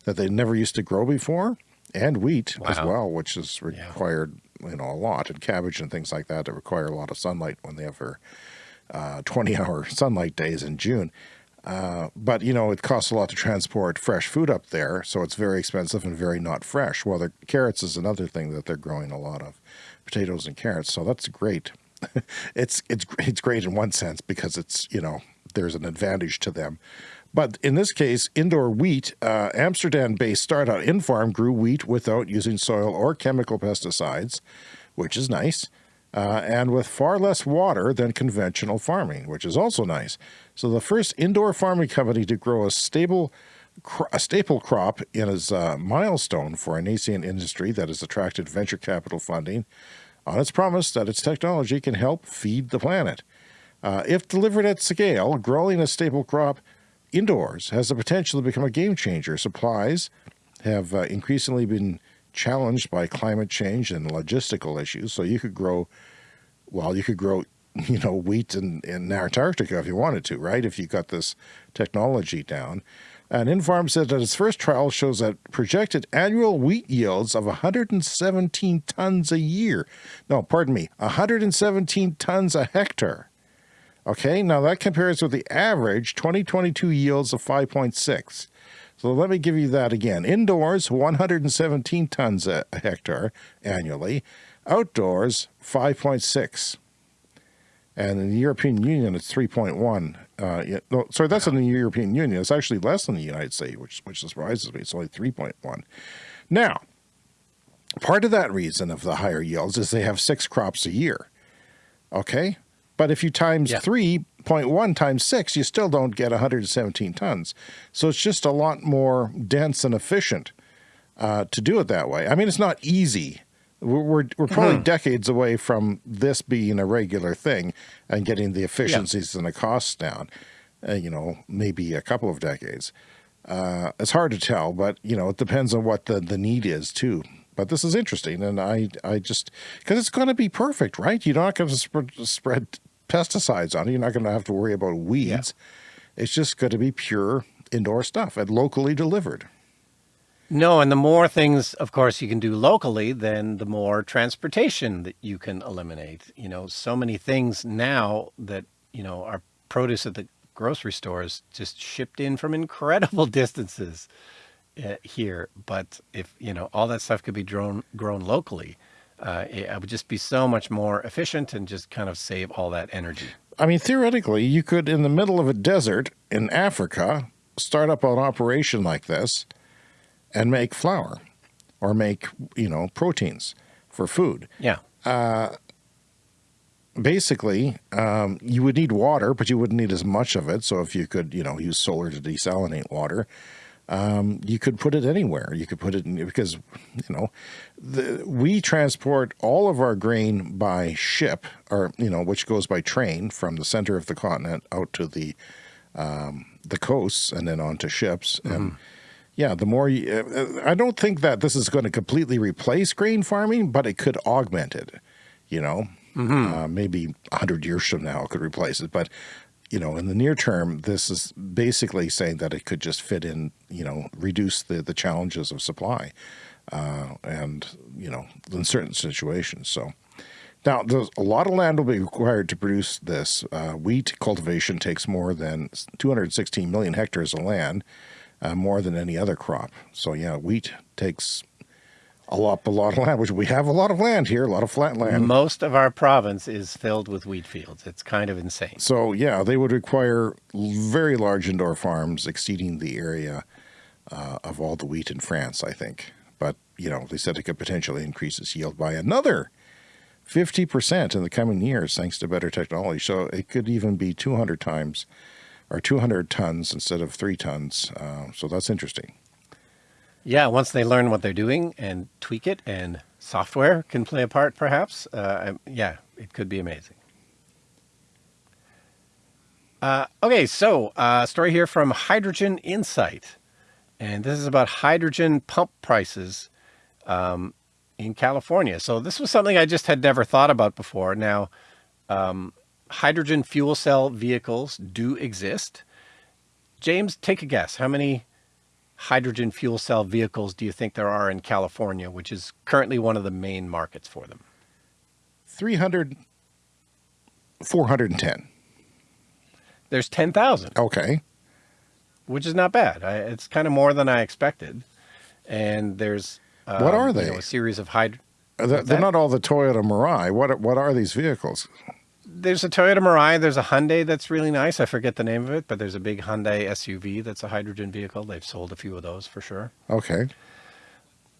that they never used to grow before, and wheat as well, which is required you know a lot, and cabbage and things like that that require a lot of sunlight when they have their uh, 20 hour sunlight days in June. Uh, but you know, it costs a lot to transport fresh food up there, so it's very expensive and very not fresh. Well, the carrots is another thing that they're growing a lot of, potatoes and carrots. So that's great. it's it's it's great in one sense because it's you know there's an advantage to them. But in this case, indoor wheat, uh, Amsterdam-based startup Infarm grew wheat without using soil or chemical pesticides, which is nice uh, and with far less water than conventional farming, which is also nice. So the first indoor farming company to grow a stable a staple crop in is a milestone for a nascent industry that has attracted venture capital funding on its promise that its technology can help feed the planet. Uh, if delivered at scale, growing a staple crop indoors has the potential to become a game changer. Supplies have uh, increasingly been challenged by climate change and logistical issues. So you could grow, well, you could grow, you know, wheat in, in Antarctica if you wanted to, right? If you got this technology down. And Infarm said that its first trial shows that projected annual wheat yields of 117 tons a year. No, pardon me, 117 tons a hectare. Okay, now that compares with the average 2022 yields of 5.6. So let me give you that again. Indoors, 117 tons a hectare annually. Outdoors, 5.6. And in the European Union, it's 3.1. Uh, no, sorry, that's in the European Union. It's actually less than the United States, which, which surprises me. It's only 3.1. Now, part of that reason of the higher yields is they have six crops a year. Okay? But if you times Yeah. 3.1 times 6, you still don't get 117 tons. So it's just a lot more dense and efficient uh, to do it that way. I mean, it's not easy. We're, we're, we're probably decades away from this being a regular thing and getting the efficiencies and the costs down. Uh, you know, maybe a couple of decades. Uh, it's hard to tell, but you know, it depends on what the, the need is too. But this is interesting, and I I just because it's going to be perfect, right? You're not going to spread, spread pesticides on it. You're not going to have to worry about weeds. It's just going to be pure indoor stuff and locally delivered. No, and the more things, of course, you can do locally, then the more transportation that you can eliminate. You know, so many things now that, you know, are produce at the grocery stores just shipped in from incredible distances uh, here. But if, you know, all that stuff could be grown, grown locally, uh, it, it would just be so much more efficient and just kind of save all that energy. I mean, theoretically, you could, in the middle of a desert in Africa, start up an operation like this and make flour or make, you know, proteins for food. Yeah. Basically, um, you would need water, but you wouldn't need as much of it. So if you could, you know, use solar to desalinate water, um, you could put it anywhere. You could put it in because, you know, the, we transport all of our grain by ship, or you know, which goes by train from the center of the continent out to the um, the coasts and then onto ships. And yeah, the more you, uh, I don't think that this is going to completely replace grain farming, but it could augment it. You know, uh, maybe a hundred years from now it could replace it, but you know, in the near term, this is basically saying that it could just fit in, you know, reduce the, the challenges of supply, uh, and, you know, in certain situations. So now there's a lot of land will be required to produce this. Uh, wheat cultivation takes more than 216 million hectares of land, uh, more than any other crop. So yeah, wheat takes a lot, a lot of land, which we have a lot of land here, a lot of flat land. Most of our province is filled with wheat fields. It's kind of insane. So yeah, they would require very large indoor farms exceeding the area uh, of all the wheat in France, I think. But you know, they said it could potentially increase its yield by another fifty percent in the coming years, thanks to better technology. So it could even be two hundred times or two hundred tons instead of three tons. Uh, so that's interesting. Yeah, once they learn what they're doing and tweak it, and software can play a part, perhaps. Uh, yeah, it could be amazing. Uh, okay, so uh, story here from Hydrogen Insight, and this is about hydrogen pump prices um, in California. So this was something I just had never thought about before. Now, um, hydrogen fuel cell vehicles do exist. James, take a guess. How many hydrogen fuel cell vehicles do you think there are in California, which is currently one of the main markets for them? 300, 410. There's 10,000. Okay. Which is not bad. I, it's kind of more than I expected. And there's um, what are they? You know, a series of hydro. They're, they're not all the Toyota Mirai. What what are these vehicles? There's a Toyota Mirai. There's a Hyundai that's really nice. I forget the name of it, but there's a big Hyundai SUV that's a hydrogen vehicle. They've sold a few of those for sure. Okay.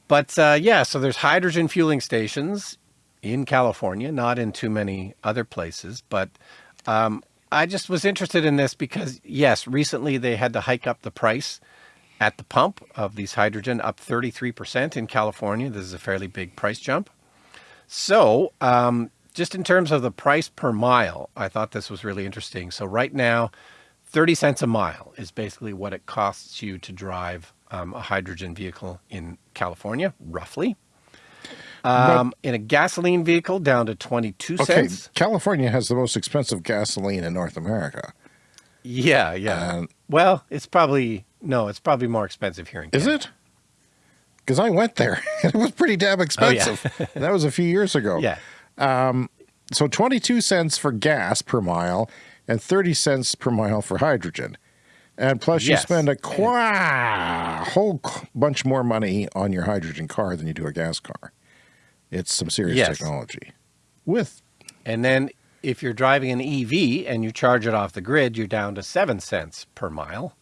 But uh, yeah, so there's hydrogen fueling stations in California, not in too many other places. But um, I just was interested in this because, yes, recently they had to hike up the price at the pump of these hydrogen up 33% in California. This is a fairly big price jump. So um, just in terms of the price per mile, I thought this was really interesting. So right now, 30 cents a mile is basically what it costs you to drive um, a hydrogen vehicle in California, roughly. Um, in a gasoline vehicle, down to 22 okay, cents. California has the most expensive gasoline in North America. Yeah, yeah. well, it's probably no, it's probably more expensive here in Canada. Is it? Because I went there. it was pretty damn expensive. Oh, yeah. that was a few years ago. Yeah. Um, so 22 cents for gas per mile and 30 cents per mile for hydrogen. And plus yes. you spend a qua whole bunch more money on your hydrogen car than you do a gas car. It's some serious yes. technology. With and then if you're driving an EV and you charge it off the grid, you're down to seven cents per mile.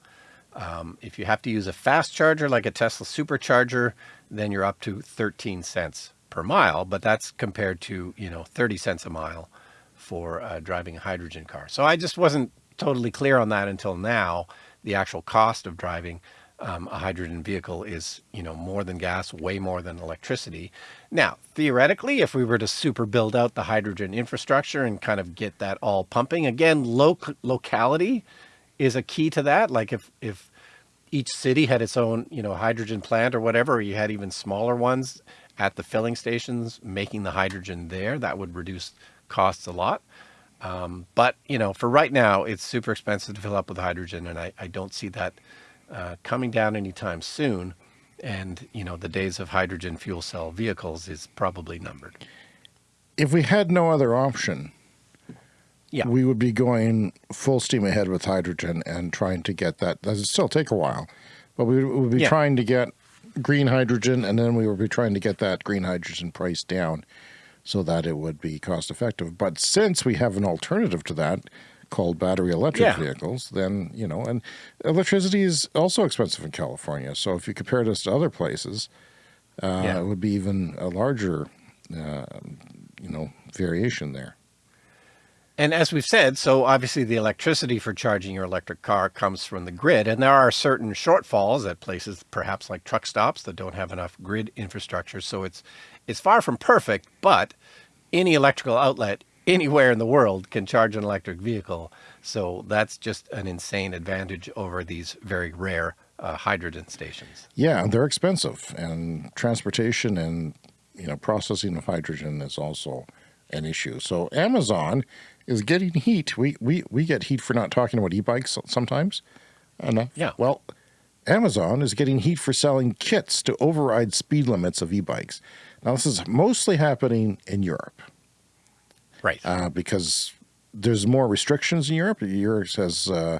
Um, if you have to use a fast charger like a Tesla supercharger, then you're up to 13 cents per mile, but that's compared to, you know, 30 cents a mile for uh, driving a hydrogen car. So I just wasn't totally clear on that until now. The actual cost of driving um, a hydrogen vehicle is, you know, more than gas, way more than electricity. Now, theoretically, if we were to super build out the hydrogen infrastructure and kind of get that all pumping, again, loc locality is a key to that. Like if, if each city had its own, you know, hydrogen plant or whatever, or you had even smaller ones at the filling stations making the hydrogen there, that would reduce costs a lot. Um, but, you know, for right now, it's super expensive to fill up with hydrogen, and I, I don't see that uh, coming down anytime soon. And, you know, the days of hydrogen fuel cell vehicles is probably numbered. If we had no other option, yeah. we would be going full steam ahead with hydrogen and trying to get that. That would still take a while, but we would be yeah. trying to get green hydrogen and then we would be trying to get that green hydrogen price down so that it would be cost effective. But since we have an alternative to that, called battery electric yeah. vehicles, then, you know, and electricity is also expensive in California. So if you compare this to other places, uh, yeah. it would be even a larger, uh, you know, variation there. And as we've said, so obviously the electricity for charging your electric car comes from the grid. And there are certain shortfalls at places, perhaps like truck stops that don't have enough grid infrastructure. So it's, it's far from perfect, but any electrical outlet anywhere in the world can charge an electric vehicle. So that's just an insane advantage over these very rare uh, hydrogen stations. Yeah, they're expensive and transportation and, you know, processing of hydrogen is also an issue. So Amazon is getting heat. We, we, we get heat for not talking about e-bikes sometimes. Uh, yeah. Well, Amazon is getting heat for selling kits to override speed limits of e-bikes. Now, this is mostly happening in Europe. Right. Uh, because there's more restrictions in Europe. Europe has, uh,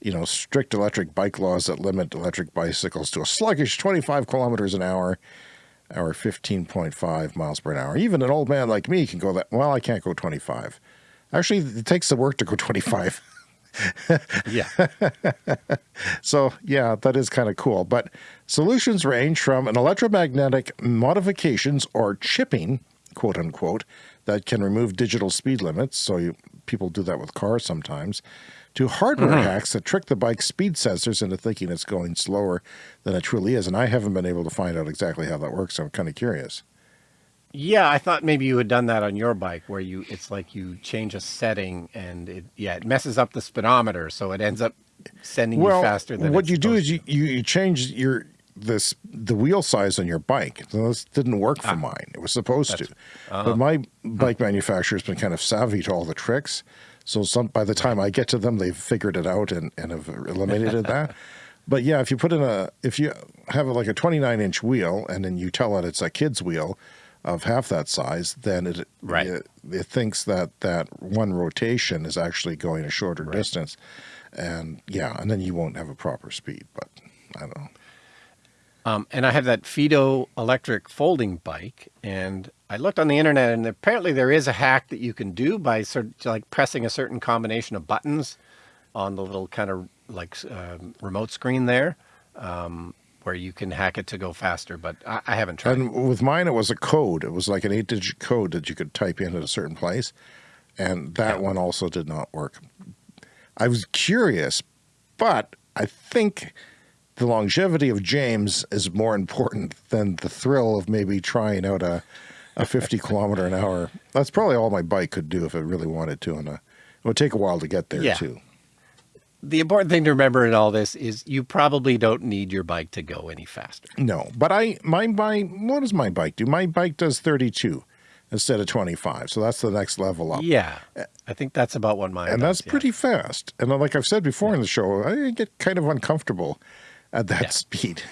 you know, strict electric bike laws that limit electric bicycles to a sluggish 25 kilometers an hour or 15.5 miles per hour. Even an old man like me can go that, well, I can't go 25. Actually, it takes the work to go 25. yeah. so yeah, that is kind of cool. But solutions range from an electromagnetic modifications or chipping quote unquote, that can remove digital speed limits. So you, people do that with cars sometimes. To hardware Mm-hmm. hacks that trick the bike's speed sensors into thinking it's going slower than it truly is. And I haven't been able to find out exactly how that works. So I'm kind of curious. Yeah, I thought maybe you had done that on your bike where you it's like you change a setting and it yeah, it messes up the speedometer so it ends up sending well, you faster than what you do is you, you, you change your this the wheel size on your bike. This didn't work Ah. for mine. It was supposed to, uh-huh. but my bike manufacturer has been kind of savvy to all the tricks. So some by the time I get to them, they've figured it out and, and have eliminated that. But yeah, if you put in a if you have like a 29 inch wheel and then you tell it it's a kid's wheel of half that size, then it Right. it, it thinks that that one rotation is actually going a shorter distance, and yeah, and then you won't have a proper speed. But I don't know. Um, and I have that Fiido electric folding bike, and I looked on the internet, and apparently there is a hack that you can do by sort of like pressing a certain combination of buttons on the little kind of like um, remote screen there, um, where you can hack it to go faster. But I, I haven't tried. And with mine, it was a code. It was like an eight digit code that you could type in at a certain place. And that one also did not work. I was curious, but I think the longevity of James is more important than the thrill of maybe trying out a, a 50 kilometer an hour. That's probably all my bike could do if it really wanted to. And uh, it would take a while to get there, Yeah. too. The important thing to remember in all this is you probably don't need your bike to go any faster. No, but I my bike. What does my bike do? My bike does 32 instead of 25, so that's the next level up. Yeah, I think that's about what mine. and does, that's yeah. pretty fast. And like I've said before in the show, I get kind of uncomfortable at that speed.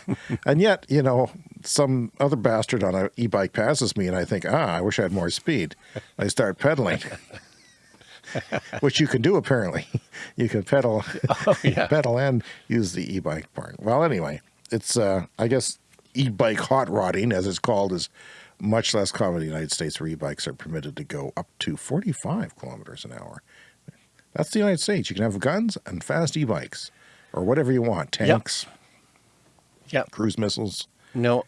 and yet, you know, some other bastard on an e-bike passes me, and I think, ah, I wish I had more speed. I start pedaling. Which you can do apparently. You can pedal, Oh, yeah. pedal and use the e-bike part. Well, anyway, it's uh, I guess e-bike hot rodding, as it's called, is much less common in the United States, where e-bikes are permitted to go up to 45 kilometers an hour. That's the United States. You can have guns and fast e-bikes, or whatever you want, tanks, Yep. cruise missiles. No,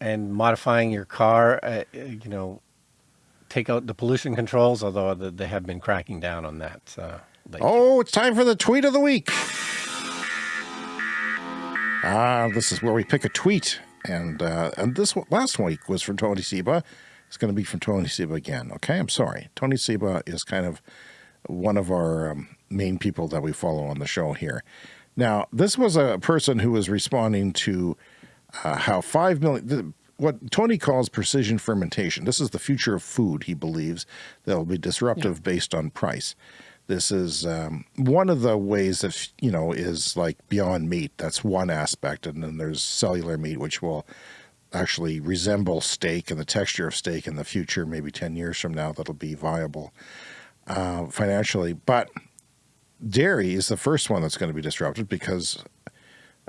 and modifying your car, uh, uh, you know, take out the pollution controls. Although they have been cracking down on that. Uh. Oh, it's time for the tweet of the week. Ah, this is where we pick a tweet, and uh, and this last week was from Tony Seba. It's going to be from Tony Seba again. Okay, I'm sorry. Tony Seba is kind of one of our um, main people that we follow on the show here. Now, this was a person who was responding to uh, how five million. What Tony calls precision fermentation. This is the future of food. He believes that will be disruptive based on price. This is um, one of the ways that you know is like beyond meat. That's one aspect, and then there's cellular meat, which will actually resemble steak and the texture of steak in the future. Maybe ten years from now, that'll be viable uh, financially. But dairy is the first one that's going to be disrupted because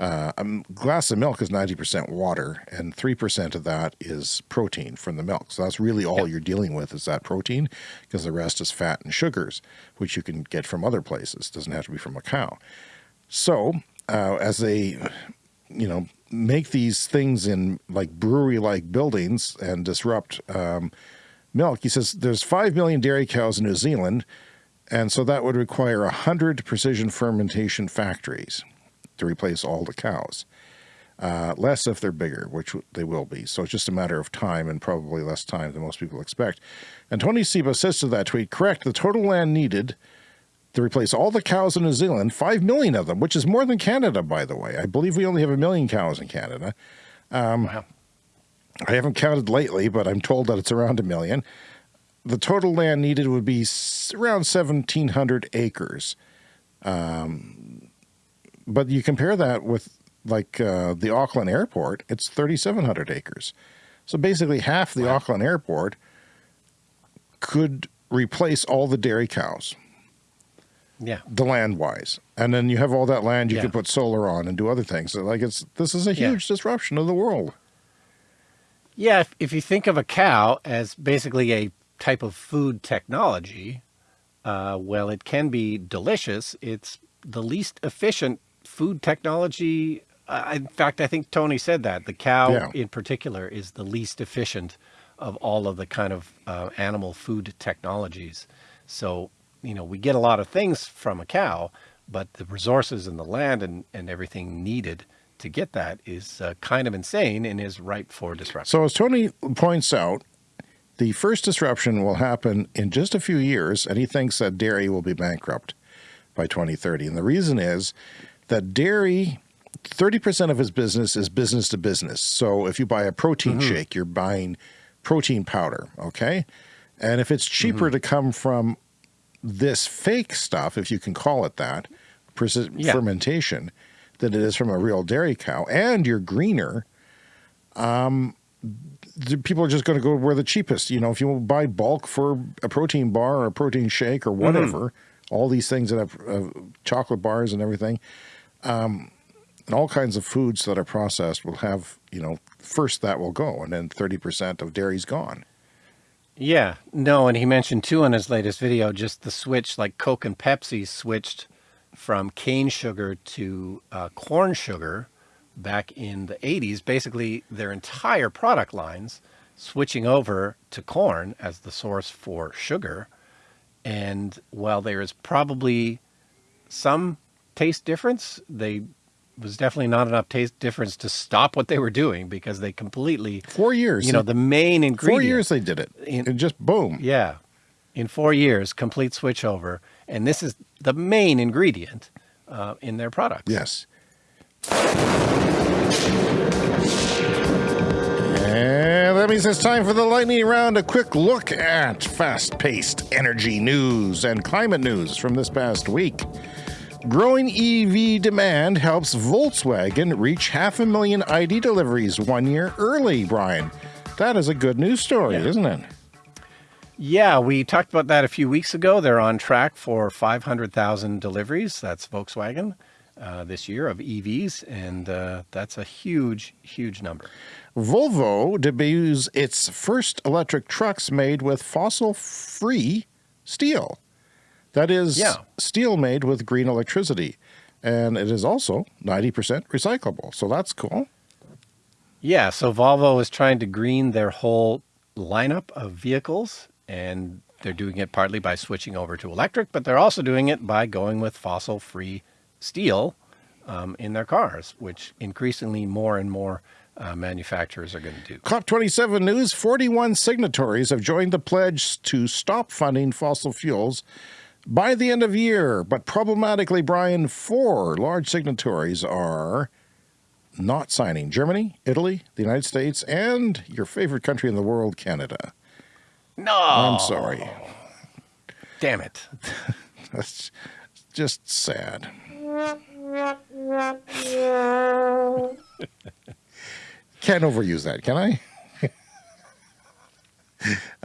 uh, a glass of milk is 90% water and 3% of that is protein from the milk. So that's really all you're dealing with is that protein because the rest is fat and sugars, which you can get from other places. doesn't have to be from a cow. So uh, as they, you know, make these things in like brewery-like buildings and disrupt um, milk, he says there's 5 million dairy cows in New Zealand, and so that would require 100 precision fermentation factories to replace all the cows. Uh, less if they're bigger, which they will be. So it's just a matter of time and probably less time than most people expect. And Tony Seba says to that tweet, correct, the total land needed to replace all the cows in New Zealand, 5 million of them, which is more than Canada, by the way. I believe we only have a million cows in Canada. wow. I haven't counted lately, but I'm told that it's around a million. The total land needed would be around 1,700 acres. Um, but you compare that with like uh, the Auckland airport, it's 3,700 acres. So basically, half the Auckland airport could replace all the dairy cows, Yeah. the land wise. And then you have all that land you Yeah. could put solar on and do other things. So like it's this is a Yeah. huge disruption of the world. Yeah, if, if you think of a cow as basically a type of food technology, uh, well, it can be delicious. It's the least efficient food technology. Uh, in fact, I think Tony said that the cow Yeah. in particular is the least efficient of all of the kind of uh, animal food technologies. So, you know, we get a lot of things from a cow, but the resources and the land and, and everything needed to get that is uh, kind of insane and is ripe for disruption. So as Tony points out, the first disruption will happen in just a few years, and he thinks that dairy will be bankrupt by 2030. And the reason is that dairy, 30% of his business is business to business. So if you buy a protein Mm-hmm. shake, you're buying protein powder, okay? And if it's cheaper Mm-hmm. to come from this fake stuff, if you can call it that, Yeah. fermentation, than it is from a real dairy cow, and you're greener, the people are just going to go where the cheapest. You know, if you buy bulk for a protein bar or a protein shake or whatever, all these things that have uh, chocolate bars and everything, um, and all kinds of foods that are processed will have, you know, first that will go, and then 30% of dairy's gone. Yeah, no, and he mentioned too in his latest video just the switch, like Coke and Pepsi switched from cane sugar to uh, corn sugar back in the 80s. Basically, their entire product lines switching over to corn as the source for sugar. And while there is probably some taste difference, they was definitely not enough taste difference to stop what they were doing because they completely, Four years. you know, the main ingredient. four years they did it. In- and just boom. Yeah. In four years, complete switch over. And this is the main ingredient uh, in their products. Yes. And that means it's time for the lightning round. A quick look at fast paced energy news and climate news from this past week. Growing EV demand helps Volkswagen reach half a million ID deliveries one year early, Brian. That is a good news story, Yeah. isn't it? Yeah, we talked about that a few weeks ago. They're on track for 500,000 deliveries. That's Volkswagen uh, this year of EVs. And uh, that's a huge, huge number. Volvo debuts its first electric trucks made with fossil free steel. That is Yeah. steel made with green electricity. And it is also 90% recyclable. So that's cool. Yeah, so Volvo is trying to green their whole lineup of vehicles, and they're doing it partly by switching over to electric, but they're also doing it by going with fossil free steel um, in their cars, which increasingly more and more uh, manufacturers are going to do. COP27 news 41 signatories have joined the pledge to stop funding fossil fuels by the end of year. But problematically, Brian, four large signatories are not signing Germany, Italy, the United States, and your favorite country in the world, Canada. No, I'm sorry. damn it. That's just sad. Can't overuse that, can I?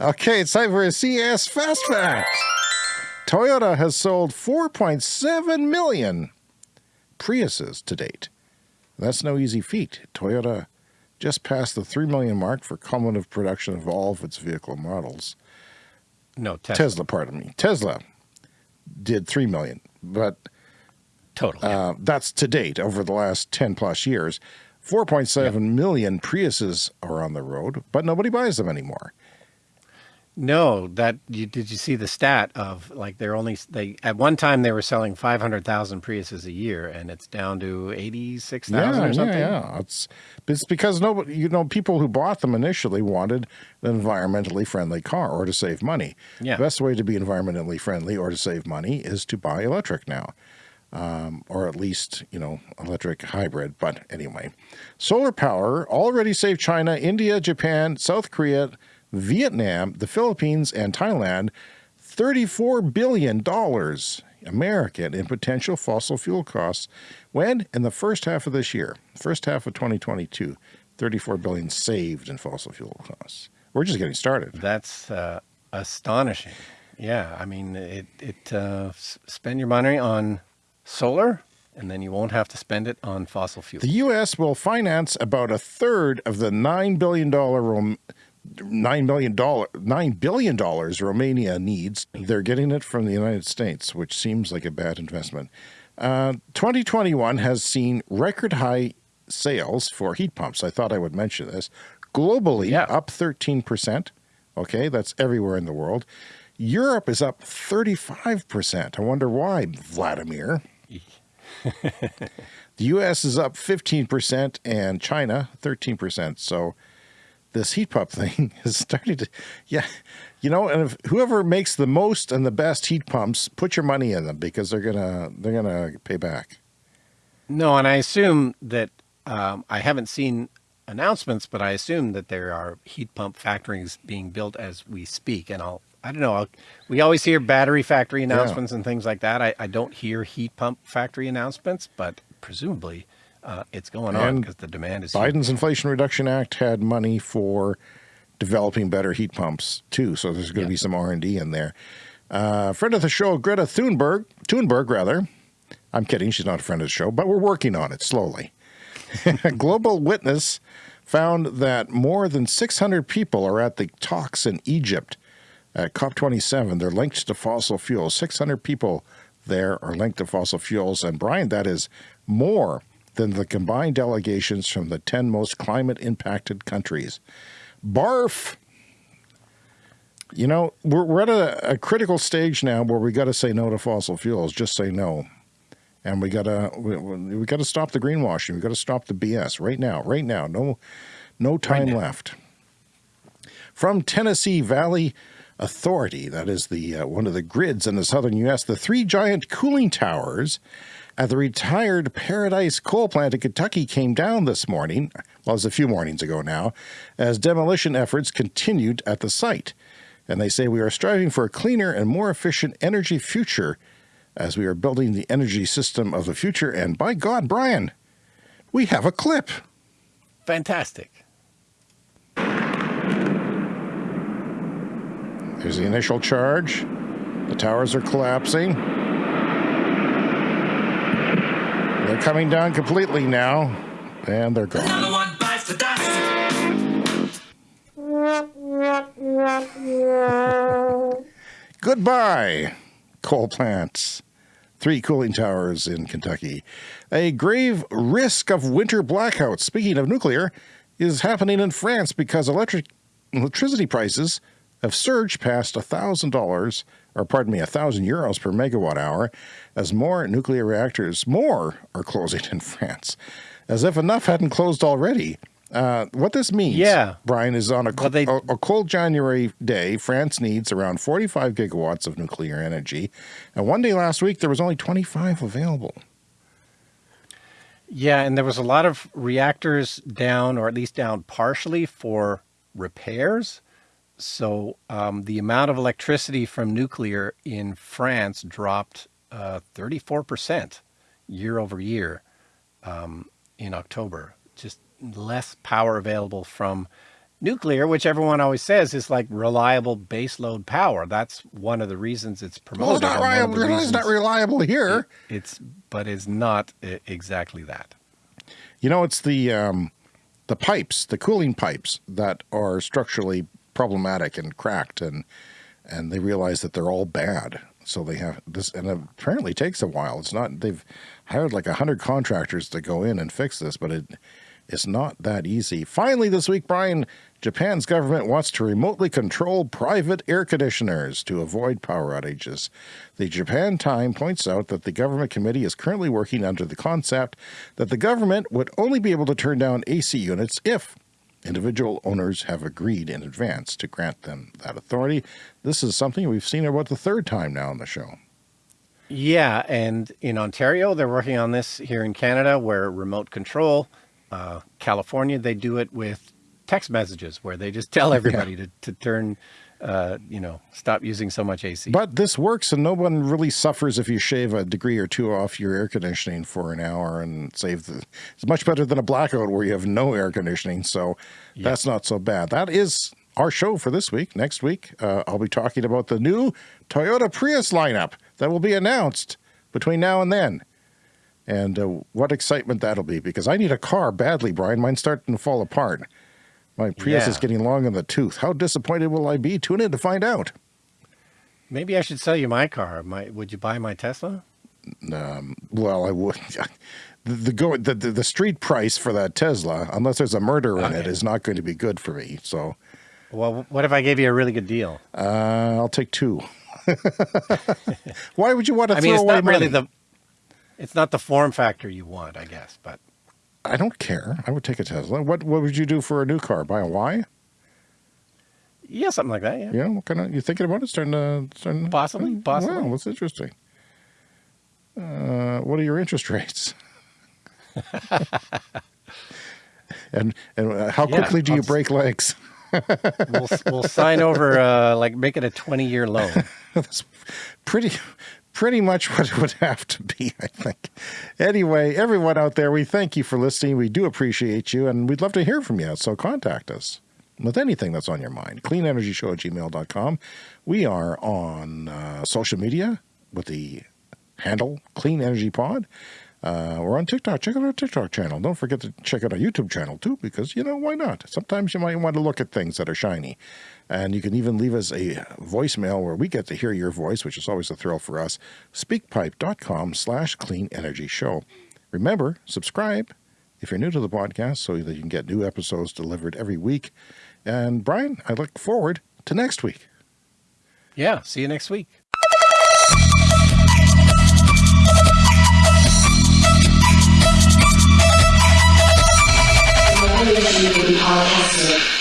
okay, it's time for a CS Fast Fact. Toyota has sold 4.7 million Priuses to date. That's no easy feat. Toyota just passed the 3 million mark for cumulative production of all of its vehicle models. No, Tesla. Tesla, pardon me. Tesla did 3 million, but Total. yeah. uh, that's to date over the last 10 plus years. 4.7 million Priuses are on the road, but nobody buys them anymore. No, that you did you see the stat of like they're only they at one time they were selling 500,000 Priuses a year and it's down to 86,000 yeah, or something. Yeah, yeah. It's, it's because nobody, you know, people who bought them initially wanted an environmentally friendly car or to save money. Yeah. The best way to be environmentally friendly or to save money is to buy electric now. Um, or at least, you know, electric hybrid. But anyway, solar power already saved China, India, Japan, South Korea, Vietnam, the Philippines, and Thailand $34 billion American in potential fossil fuel costs when in the first half of this year, first half of 2022, 34 billion saved in fossil fuel costs. We're just getting started. That's uh, astonishing. Yeah, I mean, it it uh, spend your money on solar, and then you won't have to spend it on fossil fuel. The U.S. will finance about a third of the $9 billion $9 million, $9 billion Romania needs. They're getting it from the United States, which seems like a bad investment. Uh, 2021 has seen record high sales for heat pumps. I thought I would mention this. Globally, Yeah. up 13%. Okay, that's everywhere in the world. Europe is up 35%. I wonder why, Vladimir. the US is up 15% and China 13%. So this heat pump thing is starting to, yeah, you know, and if whoever makes the most and the best heat pumps, put your money in them because they're gonna they're gonna pay back. No, and I assume that um, I haven't seen announcements, but I assume that there are heat pump factories being built as we speak. And I'll, I don't know, I'll, we always hear battery factory announcements and things like that. I, I don't hear heat pump factory announcements, but presumably uh, it's going on because the demand is huge. Biden's Inflation Reduction Act had money for developing better heat pumps too, so there's going to Yeah. be some R and D in there. Uh, friend of the show, Greta Thunberg, Thunberg rather. I'm kidding, she's not a friend of the show, but we're working on it slowly. Global Witness found that more than 600 people are at the talks in Egypt at COP27. They're linked to fossil fuels. 600 people there are linked to fossil fuels. And Brian, that is more than the combined delegations from the 10 most climate impacted countries. Barf. You know, we're, we're at a, a critical stage now where we got to say no to fossil fuels. Just say no. And we gotta we, we we gotta stop the greenwashing. We gotta stop the BS right now. Right now. No, no time now. left. From Tennessee Valley Authority, that is the uh, one of the grids in the southern U.S. The three giant cooling towers at the retired Paradise Coal Plant in Kentucky came down this morning. Well, it was a few mornings ago now, as demolition efforts continued at the site. And they say we are striving for a cleaner and more efficient energy future as we are building the energy system of the future. And by God, Brian, we have a clip. Fantastic. There's the initial charge. The towers are collapsing. They're coming down completely now, and they're gone. Another one bites the. Goodbye, coal plants. Three cooling towers in Kentucky. A grave risk of winter blackouts, speaking of nuclear, is happening in France because electric electricity prices have surged past $1,000, or pardon me, 1,000 euros per megawatt hour, as more nuclear reactors, more, are closing in France. As if enough hadn't closed already. Uh, what this means, Yeah. Brian, is on a, Well, they- a, a cold January day, France needs around 45 gigawatts of nuclear energy. And one day last week, there was only 25 available. Yeah, and there was a lot of reactors down, or at least down partially for repairs. So um, the amount of electricity from nuclear in France dropped uh, 34% year over year um, in October. Just less power available from nuclear, which everyone always says is like reliable baseload power. That's one of the reasons it's Well, it's promoted. not and one of the reliable. It's not reliable here. It's, but it's not uh, exactly that. You know, it's the um, the pipes, the cooling pipes that are structurally problematic and cracked, and and they realize that they're all bad. So they have this, and apparently takes a while. It's not they've hired like a hundred contractors to go in and fix this, but it it's not that easy. Finally, this week, Brian, Japan's government wants to remotely control private air conditioners to avoid power outages. The Japan Time points out that the government committee is currently working under the concept that the government would only be able to turn down AC units if individual owners have agreed in advance to grant them that authority. This is something we've seen about the third time now on the show. Yeah, and in Ontario, they're working on this here in Canada, where remote control. Uh, California, they do it with text messages, where they just tell everybody to, to turn, uh, you know, stop using so much AC. But this works, and no one really suffers if you shave a degree or two off your air conditioning for an hour and save the. It's much better than a blackout where you have no air conditioning, so that's not so bad. That is our show for this week. Next week, uh, I'll be talking about the new Toyota Prius lineup that will be announced between now and then. And uh, what excitement that'll be because I need a car badly, Brian. Mine's starting to fall apart. My Prius Yeah. is getting long in the tooth. How disappointed will I be? Tune in to find out. Maybe I should sell you my car. My, would you buy my Tesla? Um, well, I would. the the, go, the the the street price for that Tesla, unless there's a murder in it, Okay. is not going to be good for me. So Well, what if I gave you a really good deal? uh, I'll take two. Why would you want to I throw mean, it's away not really money? the, it's not the form factor you want, I guess, but I don't care. I would take a Tesla. What what would you do for a new car? Buy a Y? yeah, something like that. Yeah. Yeah. What kind of you thinking about it? Starting to starting Possibly, Oh, possibly. Wow, that's interesting. Uh, what are your interest rates? and and uh, how Yeah, quickly do you I'll break legs? We'll we'll sign over uh, like make it a twenty year loan. That's pretty pretty much what it would have to be, I think. Anyway, everyone out there, we thank you for listening. We do appreciate you, and we'd love to hear from you. So contact us with anything that's on your mind. Cleanenergyshow at gmail.com. We are on uh, social media with the handle Clean Energy Pod. Uh, we're on TikTok. Check out our TikTok channel. Don't forget to check out our YouTube channel too, because you know why not? Sometimes you might want to look at things that are shiny, and you can even leave us a voicemail where we get to hear your voice, which is always a thrill for us. Speakpipe.com/slash Clean Energy Show. Remember, subscribe if you're new to the podcast, so that you can get new episodes delivered every week. And Brian, I look forward to next week. Yeah. See you next week. Podcast.